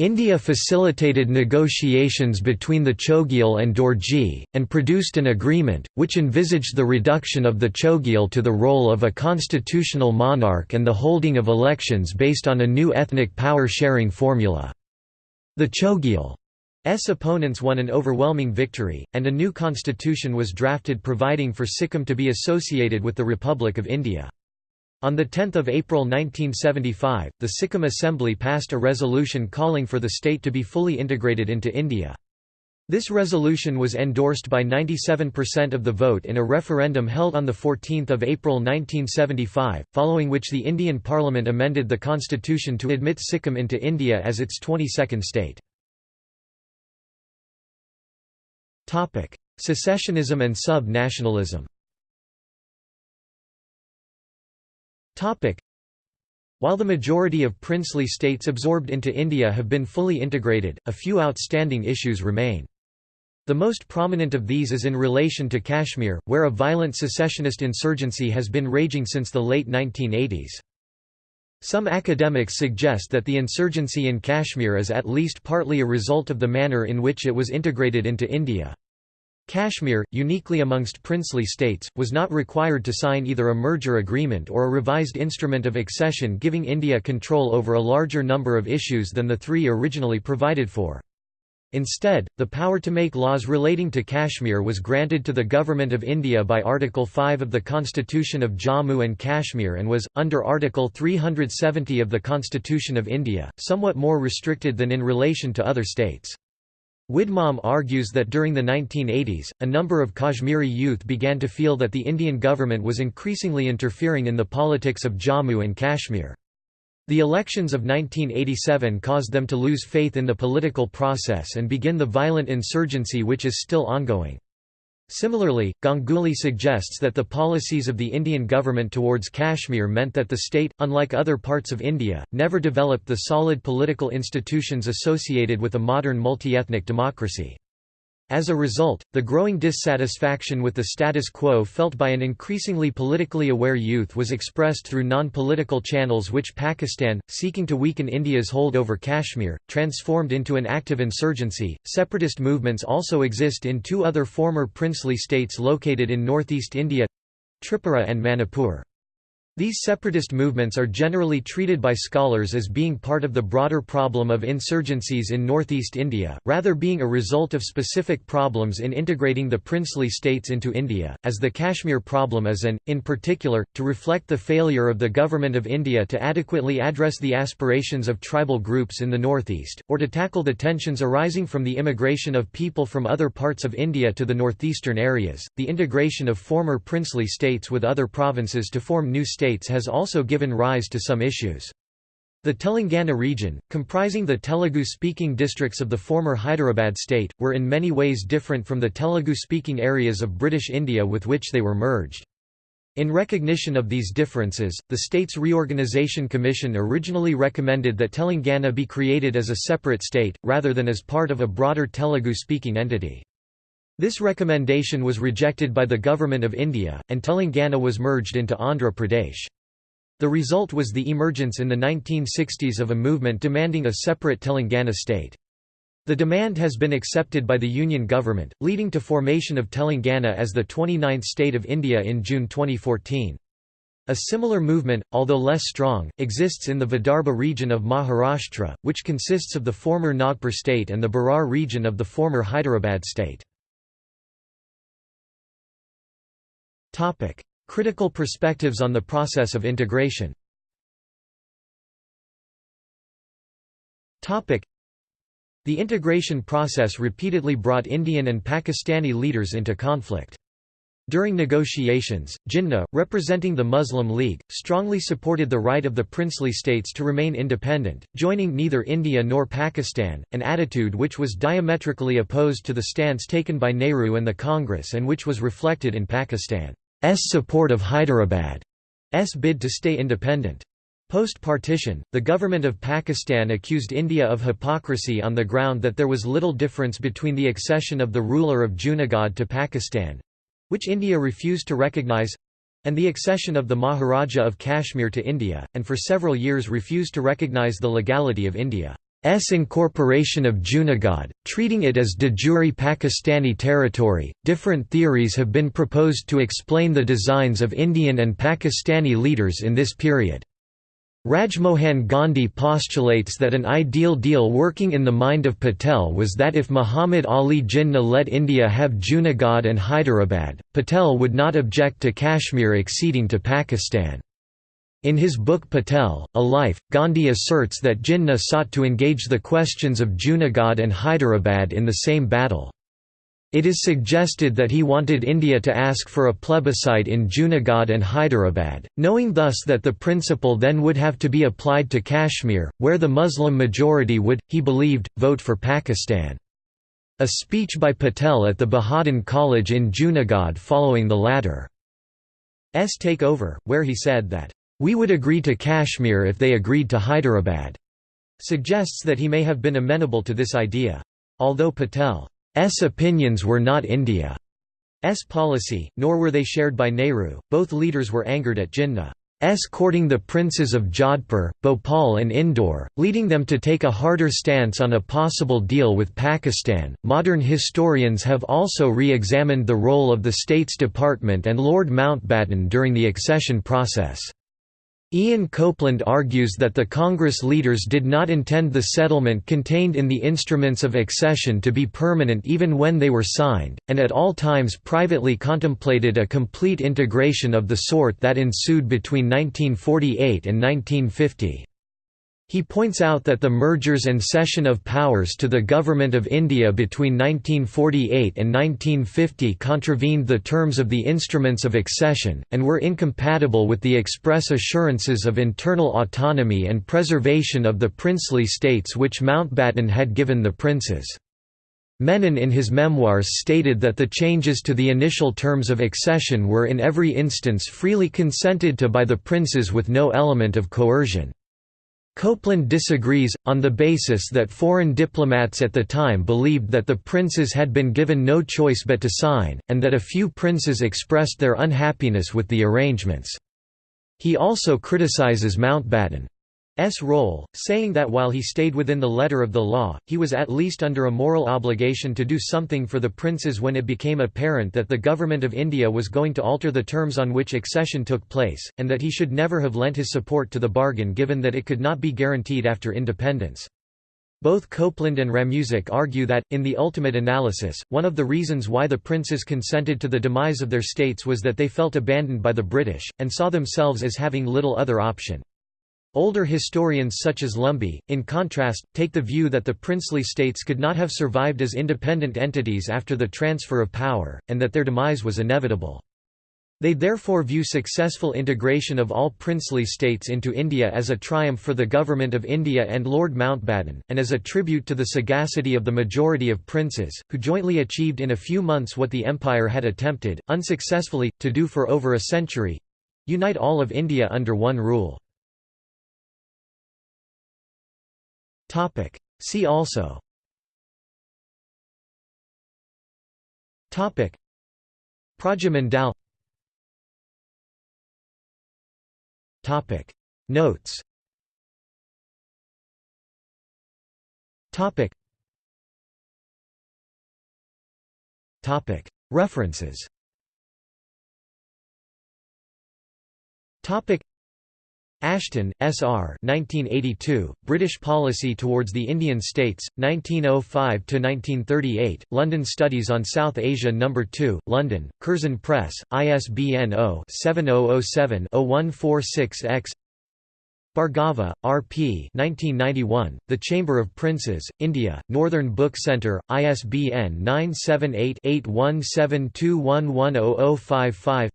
India facilitated negotiations between the Chogyal and Dorji, and produced an agreement, which envisaged the reduction of the Chogyal to the role of a constitutional monarch and the holding of elections based on a new ethnic power-sharing formula. The Chogyal's opponents won an overwhelming victory, and a new constitution was drafted providing for Sikkim to be associated with the Republic of India. On 10 April 1975, the Sikkim Assembly passed a resolution calling for the state to be fully integrated into India. This resolution was endorsed by 97% of the vote in a referendum held on 14 April 1975, following which the Indian Parliament amended the constitution to admit Sikkim into India as its 22nd state. Secessionism and sub-nationalism while the majority of princely states absorbed into India have been fully integrated, a few outstanding issues remain. The most prominent of these is in relation to Kashmir, where a violent secessionist insurgency has been raging since the late 1980s. Some academics suggest that the insurgency in Kashmir is at least partly a result of the manner in which it was integrated into India. Kashmir, uniquely amongst princely states, was not required to sign either a merger agreement or a revised instrument of accession giving India control over a larger number of issues than the three originally provided for. Instead, the power to make laws relating to Kashmir was granted to the Government of India by Article 5 of the Constitution of Jammu and Kashmir and was, under Article 370 of the Constitution of India, somewhat more restricted than in relation to other states. Widmalm argues that during the 1980s, a number of Kashmiri youth began to feel that the Indian government was increasingly interfering in the politics of Jammu and Kashmir. The elections of 1987 caused them to lose faith in the political process and begin the violent insurgency which is still ongoing. Similarly, Ganguly suggests that the policies of the Indian government towards Kashmir meant that the state, unlike other parts of India, never developed the solid political institutions associated with a modern multi-ethnic democracy. As a result, the growing dissatisfaction with the status quo felt by an increasingly politically aware youth was expressed through non-political channels which Pakistan, seeking to weaken India's hold over Kashmir, transformed into an active insurgency. Separatist movements also exist in two other former princely states located in northeast India Tripura and Manipur. These separatist movements are generally treated by scholars as being part of the broader problem of insurgencies in northeast India, rather being a result of specific problems in integrating the princely states into India, as the Kashmir problem is and, in particular, to reflect the failure of the Government of India to adequately address the aspirations of tribal groups in the northeast, or to tackle the tensions arising from the immigration of people from other parts of India to the northeastern areas. The integration of former princely states with other provinces to form new states states has also given rise to some issues. The Telangana region, comprising the Telugu-speaking districts of the former Hyderabad state, were in many ways different from the Telugu-speaking areas of British India with which they were merged. In recognition of these differences, the States Reorganisation Commission originally recommended that Telangana be created as a separate state, rather than as part of a broader Telugu-speaking entity. This recommendation was rejected by the Government of India, and Telangana was merged into Andhra Pradesh. The result was the emergence in the 1960s of a movement demanding a separate Telangana state. The demand has been accepted by the Union government, leading to formation of Telangana as the 29th state of India in June 2014. A similar movement, although less strong, exists in the Vidarbha region of Maharashtra, which consists of the former Nagpur state and the Berar region of the former Hyderabad state. Topic: Critical perspectives on the process of integration. Topic: The integration process repeatedly brought Indian and Pakistani leaders into conflict. During negotiations, Jinnah, representing the Muslim League, strongly supported the right of the princely states to remain independent, joining neither India nor Pakistan, an attitude which was diametrically opposed to the stance taken by Nehru and the Congress and which was reflected in Pakistan. S support of Hyderabad's bid to stay independent. Post-partition, the government of Pakistan accused India of hypocrisy on the ground that there was little difference between the accession of the ruler of Junagadh to Pakistan—which India refused to recognize—and the accession of the Maharaja of Kashmir to India, and for several years refused to recognize the legality of India. S incorporation of Junagadh, treating it as de jure Pakistani territory. Different theories have been proposed to explain the designs of Indian and Pakistani leaders in this period. Rajmohan Gandhi postulates that an ideal deal working in the mind of Patel was that if Muhammad Ali Jinnah let India have Junagadh and Hyderabad, Patel would not object to Kashmir acceding to Pakistan. In his book Patel, A Life, Gandhi asserts that Jinnah sought to engage the questions of Junagadh and Hyderabad in the same battle. It is suggested that he wanted India to ask for a plebiscite in Junagadh and Hyderabad, knowing thus that the principle then would have to be applied to Kashmir, where the Muslim majority would, he believed, vote for Pakistan. a speech by Patel at the Bahauddin College in Junagadh following the latter's takeover, where he said that, "...we would agree to Kashmir if they agreed to Hyderabad," suggests that he may have been amenable to this idea. Although Patel's opinions were not India's policy, nor were they shared by Nehru, both leaders were angered at Jinnah S courting the princes of Jodhpur, Bhopal and Indore, leading them to take a harder stance on a possible deal with Pakistan. Modern historians have also re-examined the role of the States Department and Lord Mountbatten during the accession process. Ian Copland argues that the Congress leaders did not intend the settlement contained in the instruments of accession to be permanent even when they were signed, and at all times privately contemplated a complete integration of the sort that ensued between 1948 and 1950. He points out that the mergers and cession of powers to the Government of India between 1948 and 1950 contravened the terms of the instruments of accession, and were incompatible with the express assurances of internal autonomy and preservation of the princely states which Mountbatten had given the princes. Menon in his memoirs stated that the changes to the initial terms of accession were in every instance freely consented to by the princes with no element of coercion. Copland disagrees, on the basis that foreign diplomats at the time believed that the princes had been given no choice but to sign, and that a few princes expressed their unhappiness with the arrangements. He also criticizes Mountbatten. S role, saying that while he stayed within the letter of the law, he was at least under a moral obligation to do something for the princes when it became apparent that the Government of India was going to alter the terms on which accession took place, and that he should never have lent his support to the bargain given that it could not be guaranteed after independence. Both Copland and Ramusack argue that, in the ultimate analysis, one of the reasons why the princes consented to the demise of their states was that they felt abandoned by the British, and saw themselves as having little other option. Older historians such as Lumby, in contrast, take the view that the princely states could not have survived as independent entities after the transfer of power, and that their demise was inevitable. They therefore view successful integration of all princely states into India as a triumph for the Government of India and Lord Mountbatten, and as a tribute to the sagacity of the majority of princes, who jointly achieved in a few months what the empire had attempted, unsuccessfully, to do for over a century—unite all of India under one rule. Topic. See also. Topic. Prajamandal. Topic. Notes. Topic. Topic. References. Topic. Ashton, S. R. 1982, British Policy Towards the Indian States, 1905–1938, London Studies on South Asia No. 2, London, Curzon Press, ISBN 0-7007-0146-X Bhargava, R. P. 1991, the Chamber of Princes, India, Northern Book Centre, ISBN 978-8172110055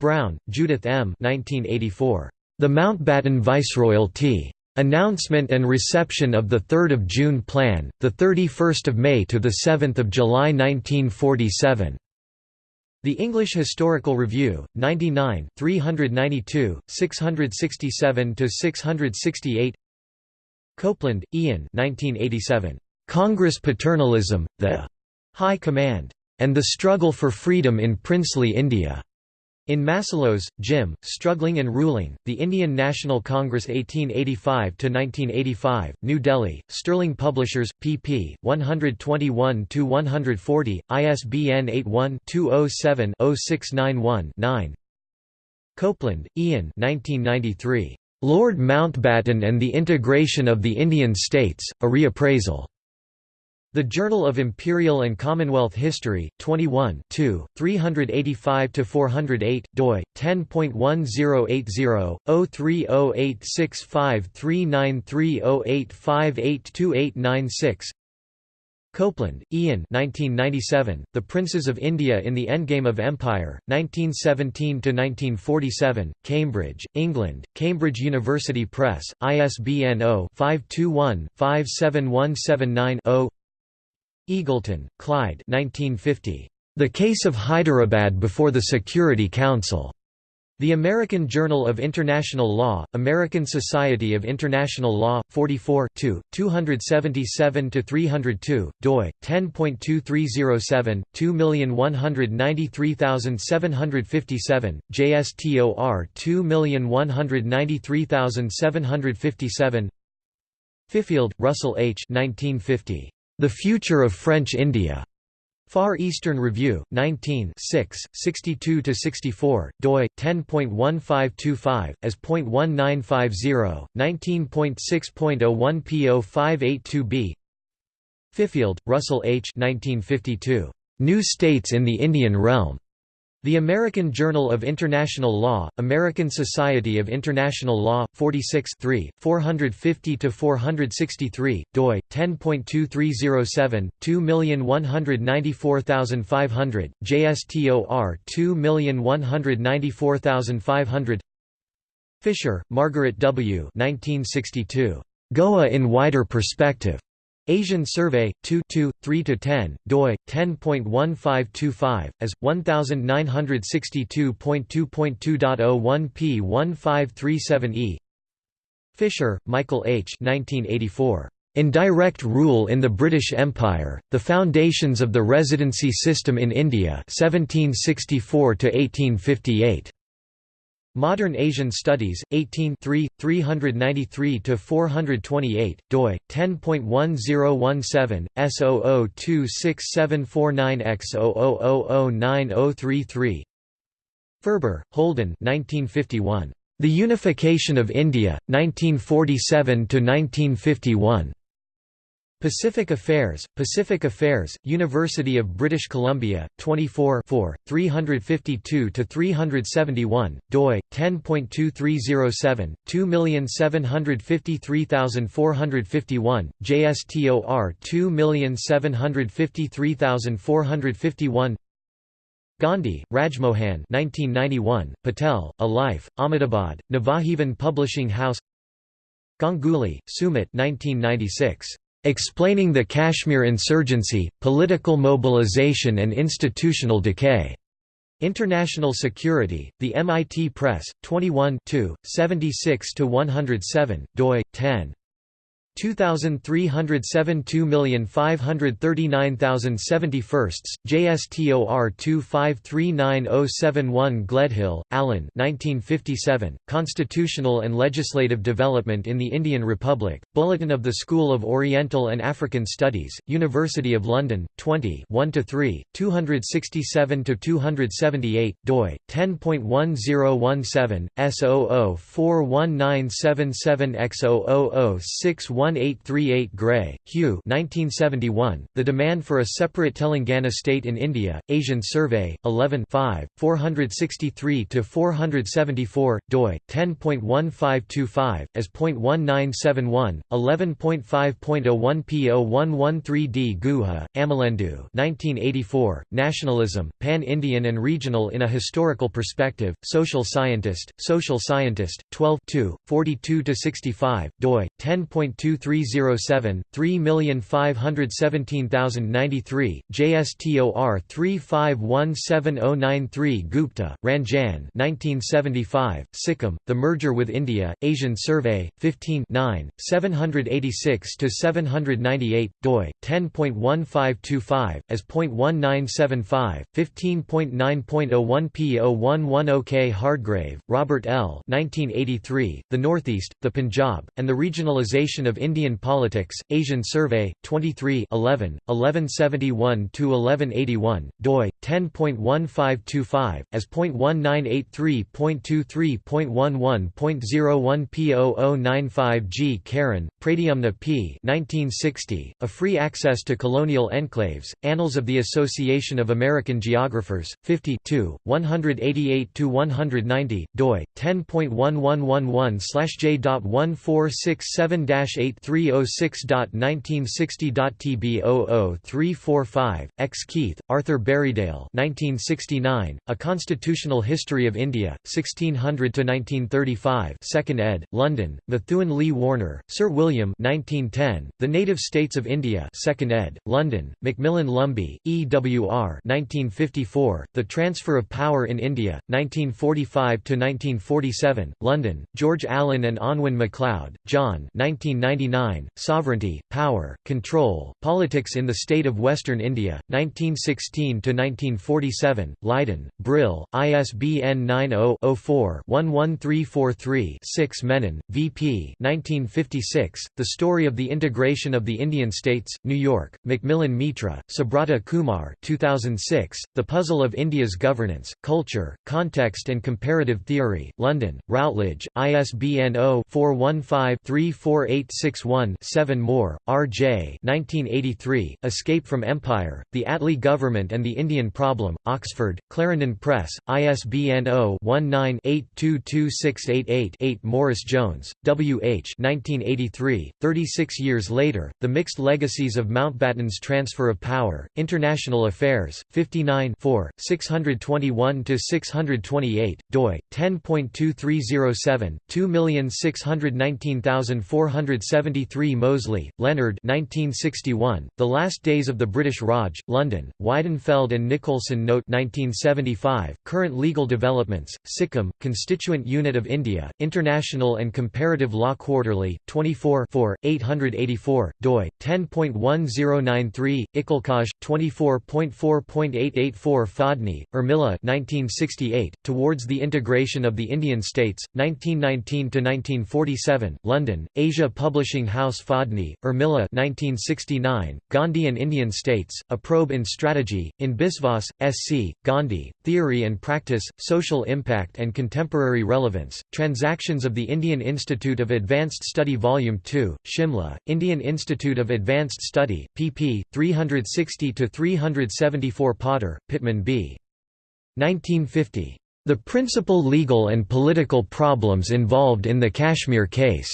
Brown, Judith M. 1984. The Mountbatten Viceroyalty. Announcement and reception of the 3 June Plan, 31 May to 7 July 1947. The English Historical Review, 99, 392, 667 to 668 Copland, Ian 1987. Congress Paternalism, the High Command, and the Struggle for Freedom in Princely India. In Masselos, Jim, Struggling and Ruling, The Indian National Congress 1885–1985, New Delhi, Sterling Publishers, pp. 121–140, ISBN 81-207-0691-9 Copland, Ian 1993. Lord Mountbatten and the Integration of the Indian States, A Reappraisal. The Journal of Imperial and Commonwealth History, 21 385–408, doi, 10.1080-030865393085828896 Copland, Ian 1997, The Princes of India in the Endgame of Empire, 1917–1947, Cambridge, England, Cambridge University Press, ISBN 0-521-57179-0 Eagleton, Clyde 1950. The Case of Hyderabad before the Security Council. The American Journal of International Law, American Society of International Law, 44 277–302, doi, 10.2307, 2193757, JSTOR 2193757 Fifield, Russell H. 1950. The Future of French India. Far Eastern Review, 19 62–64, doi, 10.1525, as .1950, 19.6.01 P0582b Fifield, Russell H. 1952. New States in the Indian Realm. The American Journal of International Law, American Society of International Law, 46 450–463, doi, 10.2307, 2194500, JSTOR 2194500 Fisher, Margaret W. 1962. Goa in Wider Perspective. Asian Survey, 2 3–10, doi, 10.1525, as, 1962.2.2.01 p 1537e Fisher, Michael H. 1984. Indirect Rule in the British Empire, The Foundations of the Residency System in India 1764 -1858. Modern Asian Studies, 18 393–428, doi, 10.1017, S00267449X00009033 Furber, Holden 1951. The Unification of India, 1947–1951. Pacific Affairs, Pacific Affairs, University of British Columbia, 24 352–371, doi, 10.2307, 2753451, JSTOR 2753451 Gandhi, Rajmohan 1991, Patel, A Life, Ahmedabad, Navajivan Publishing House Ganguly, Sumit 1996. Explaining the Kashmir Insurgency, Political Mobilization and Institutional Decay. International Security, The MIT Press, 21 76–107, doi, 10. 2307 2539071, JSTOR 2539071 Gledhill, Allen 1957, Constitutional and Legislative Development in the Indian Republic, Bulletin of the School of Oriental and African Studies, University of London, 20 1–3, 267–278, doi, 10.1017, S00419777X00061 1838 Gray, Hugh 1971, The Demand for a Separate Telangana State in India, Asian Survey, 11 463–474, doi, 10.1525, as .1971, 11.5.01 P0113D Guha, Amalendu 1984, Nationalism, Pan-Indian and Regional in a Historical Perspective, Social Scientist, Social Scientist, 12 42–65, doi, 10.2 2307, 3517093, JSTOR 3517093 Gupta, Ranjan 1975, Sikkim, The Merger with India, Asian Survey, 15 786–798, doi, 10.1525, as .1975, 15.9.01 P0110K Hardgrave, Robert L. 1983, The Northeast, the Punjab, and the Regionalization of Indian Politics, Asian Survey, 23 11, 1171–1181, doi, 10.1525, as .1983.23.11.01 P0095 G. Karan, Pradyumna P. 1960, A Free Access to Colonial Enclaves, Annals of the Association of American Geographers, 50 188–190, doi, 10.1111 J.1467 8 306.1960.TB00345, X. Keith, Arthur Berriedale 1969, A Constitutional History of India, 1600–1935 2nd ed., London, Methuen Lee Warner, Sir William 1910, The Native States of India 2nd ed., London, Macmillan Lumby, E. W. R. 1954, The Transfer of Power in India, 1945–1947, London, George Allen and Unwin MacLeod, John 1999, Sovereignty, Power, Control, Politics in the State of Western India, 1916–1947, Leiden, Brill, ISBN 90-04-11343-6 Menon, V.P. 1956, The Story of the Integration of the Indian States, New York, Macmillan Mitra, Subrata Kumar 2006, The Puzzle of India's Governance, Culture, Context and Comparative Theory, London, Routledge, ISBN oh 0-415-34861-7 Moore, R.J. 1983, Escape from Empire, The Attlee Government and the Indian Problem, Oxford, Clarendon Press, ISBN 0-19-822688-8 Morris Jones, W. H. 1983, 36 years later, The Mixed Legacies of Mountbatten's Transfer of Power, International Affairs, 59 621–628, doi, 10.2307, 2619473 Mosley, Leonard 1961, The Last Days of the British Raj, London, Weidenfeld and Nicolson Note 1975, Current Legal Developments, Sikkim, Constituent Unit of India, International and Comparative Law Quarterly, 24 884, doi, 10.1093, Ikalkaj, 24.4.884 Phadni, Urmila 1968, Towards the Integration of the Indian States, 1919–1947, London, Asia Publishing House Phadni, Urmila 1969, Gandhi and Indian States, A Probe in Strategy, in Biswas, S.C., Gandhi, Theory and Practice, Social Impact and Contemporary Relevance, Transactions of the Indian Institute of Advanced Study Volume 2, Shimla, Indian Institute of Advanced Study, pp. 360–374 Potter, Pitman B. 1950. The principal legal and political problems involved in the Kashmir case.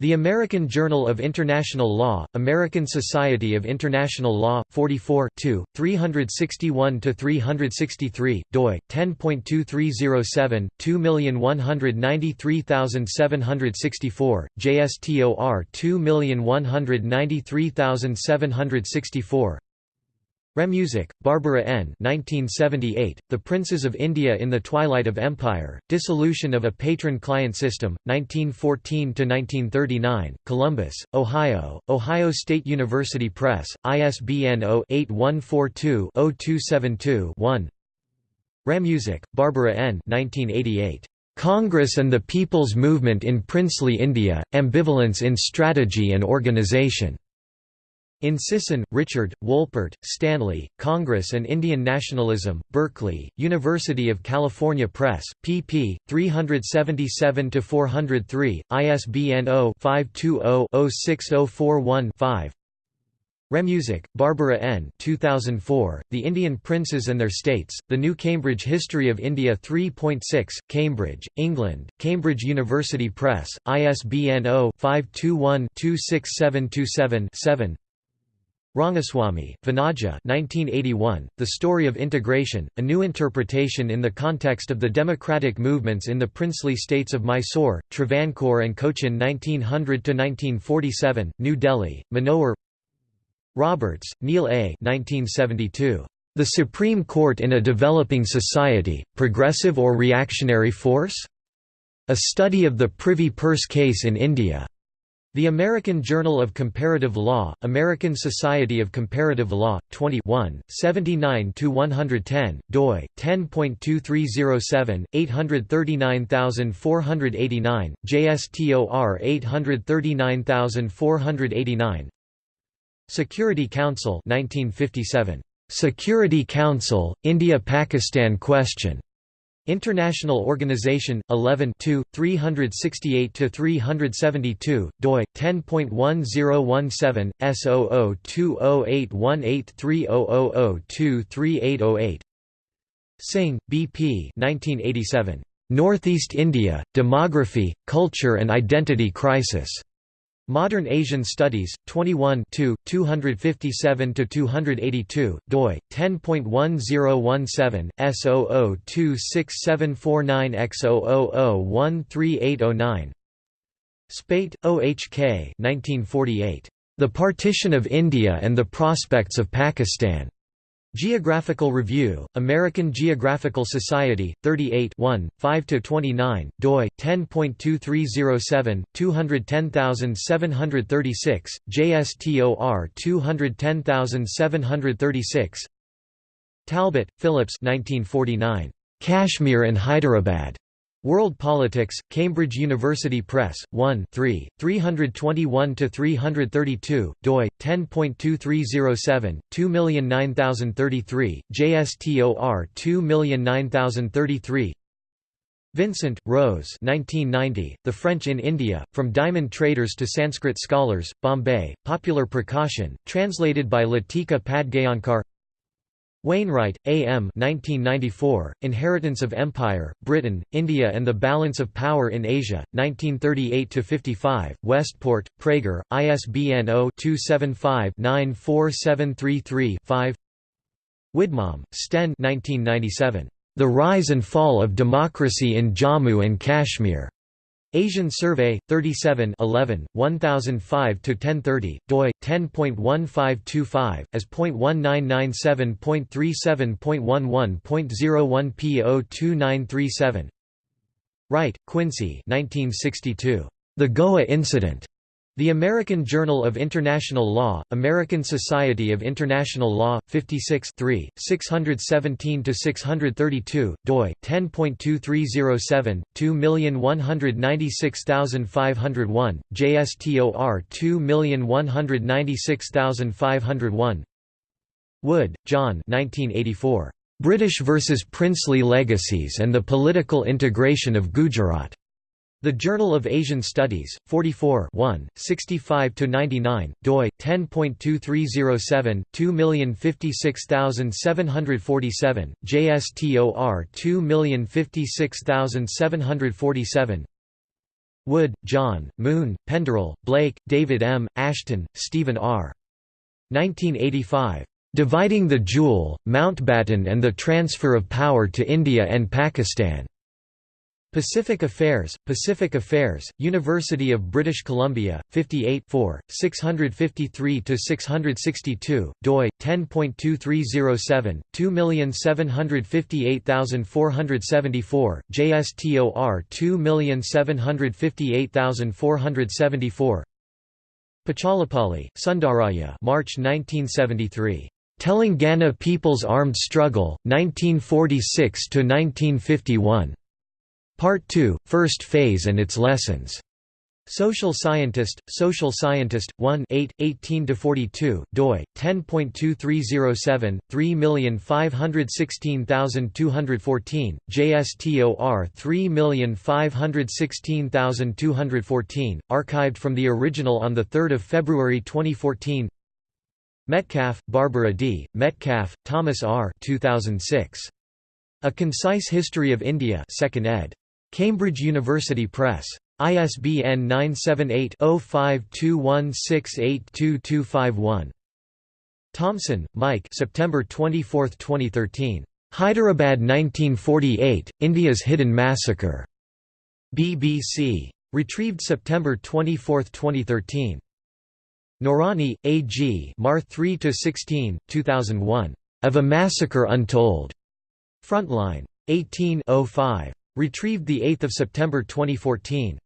The American Journal of International Law, American Society of International Law, 44 361–363, doi, 10.2307, 2193764, JSTOR 2193764 Ramusack, Barbara N. 1978, the Princes of India in the Twilight of Empire, Dissolution of a Patron-Client System, 1914–1939, Columbus, Ohio, Ohio State University Press, ISBN 0-8142-0272-1 Ramusack, Barbara N. 1988. Congress and the People's Movement in Princely India, Ambivalence in Strategy and Organization. In Sisson, Richard, Wolpert, Stanley, Congress and Indian Nationalism, Berkeley, University of California Press, pp. 377–403, ISBN 0-520-06041-5 Ramusack, Barbara N. 2004, The Indian Princes and Their States, The New Cambridge History of India 3.6, Cambridge, England, Cambridge University Press, ISBN 0-521-26727-7 Rangaswamy, Vanaja 1981, The Story of Integration, A New Interpretation in the Context of the Democratic Movements in the Princely States of Mysore, Travancore and Cochin 1900–1947, New Delhi, Manohar Roberts, Neil A. 1972. The Supreme Court in a Developing Society, Progressive or Reactionary Force? A Study of the Privy Purse Case in India. The American Journal of Comparative Law, American Society of Comparative Law, 21, 79–110, doi, 10.2307, 839489, JSTOR 839489 Security Council 1957. Security Council, India–Pakistan Question. International Organization, 11 368–372, doi, 10.1017, S0020818300023808 Singh, B.P. 1987. Northeast India, Demography, Culture and Identity Crisis. Modern Asian Studies, 21 257–282, doi, 10.1017, S0026749000138809 Spate, O. H. K. 1948. The Partition of India and the Prospects of Pakistan. Geographical Review, American Geographical Society, 38 5–29, doi, 10.2307, 210736, JSTOR 210736 Talbot, Phillips 1949. Kashmir and Hyderabad. World Politics, Cambridge University Press, 1 3, 321–332, doi, 10.2307, 2009033, JSTOR 2009033 Vincent, Rose 1990, The French in India, From Diamond Traders to Sanskrit Scholars, Bombay, Popular Prakashan, translated by Latika Padgaonkar Wainwright, A. M. 1994, Inheritance of Empire, Britain, India and the Balance of Power in Asia, 1938–55, Westport, Praeger, ISBN 0-275-94733-5 Widmalm, Sten 1997. The Rise and Fall of Democracy in Jammu and Kashmir. Asian Survey, 37 11, 1005–1030, doi, 10.1525, as .1997.37.11.01 p.02937 Wright, Quincy 1962. The Goa Incident. The American Journal of International Law, American Society of International Law, 56 617–632, doi, 10.2307, 2196501, JSTOR 2196501 Wood, John 1984. British versus Princely Legacies and the Political Integration of Gujarat. The Journal of Asian Studies, 44 65–99, doi, 10.2307, 2056747, JSTOR 2056747 Wood, John, Moon, Penderel, Blake, David M., Ashton, Stephen R. 1985. Dividing the Jewel, Mountbatten and the Transfer of Power to India and Pakistan. Pacific Affairs, Pacific Affairs, University of British Columbia, 58 653–662, doi, 10.2307, 2758474, JSTOR 2758474 Puchalapalli, Sundarayya March 1973. Telangana People's Armed Struggle, 1946–1951. Part 2, First Phase and its Lessons. Social Scientist, Social Scientist, 1 8, 18–42, doi, 10.2307, 3516214, JSTOR 3516214, archived from the original on 3 February 2014 Metcalf, Barbara D., Metcalf, Thomas R. 2006. A Concise History of India 2nd ed. Cambridge University Press. ISBN 978-0521682251. Thompson, Mike September 24, 2013. Hyderabad 1948, India's Hidden Massacre. BBC. Retrieved September 24, 2013. Noorani, A. G. Mar 3–16, 2001. Of a Massacre Untold. Frontline. 18 05. Retrieved 8 September 2014.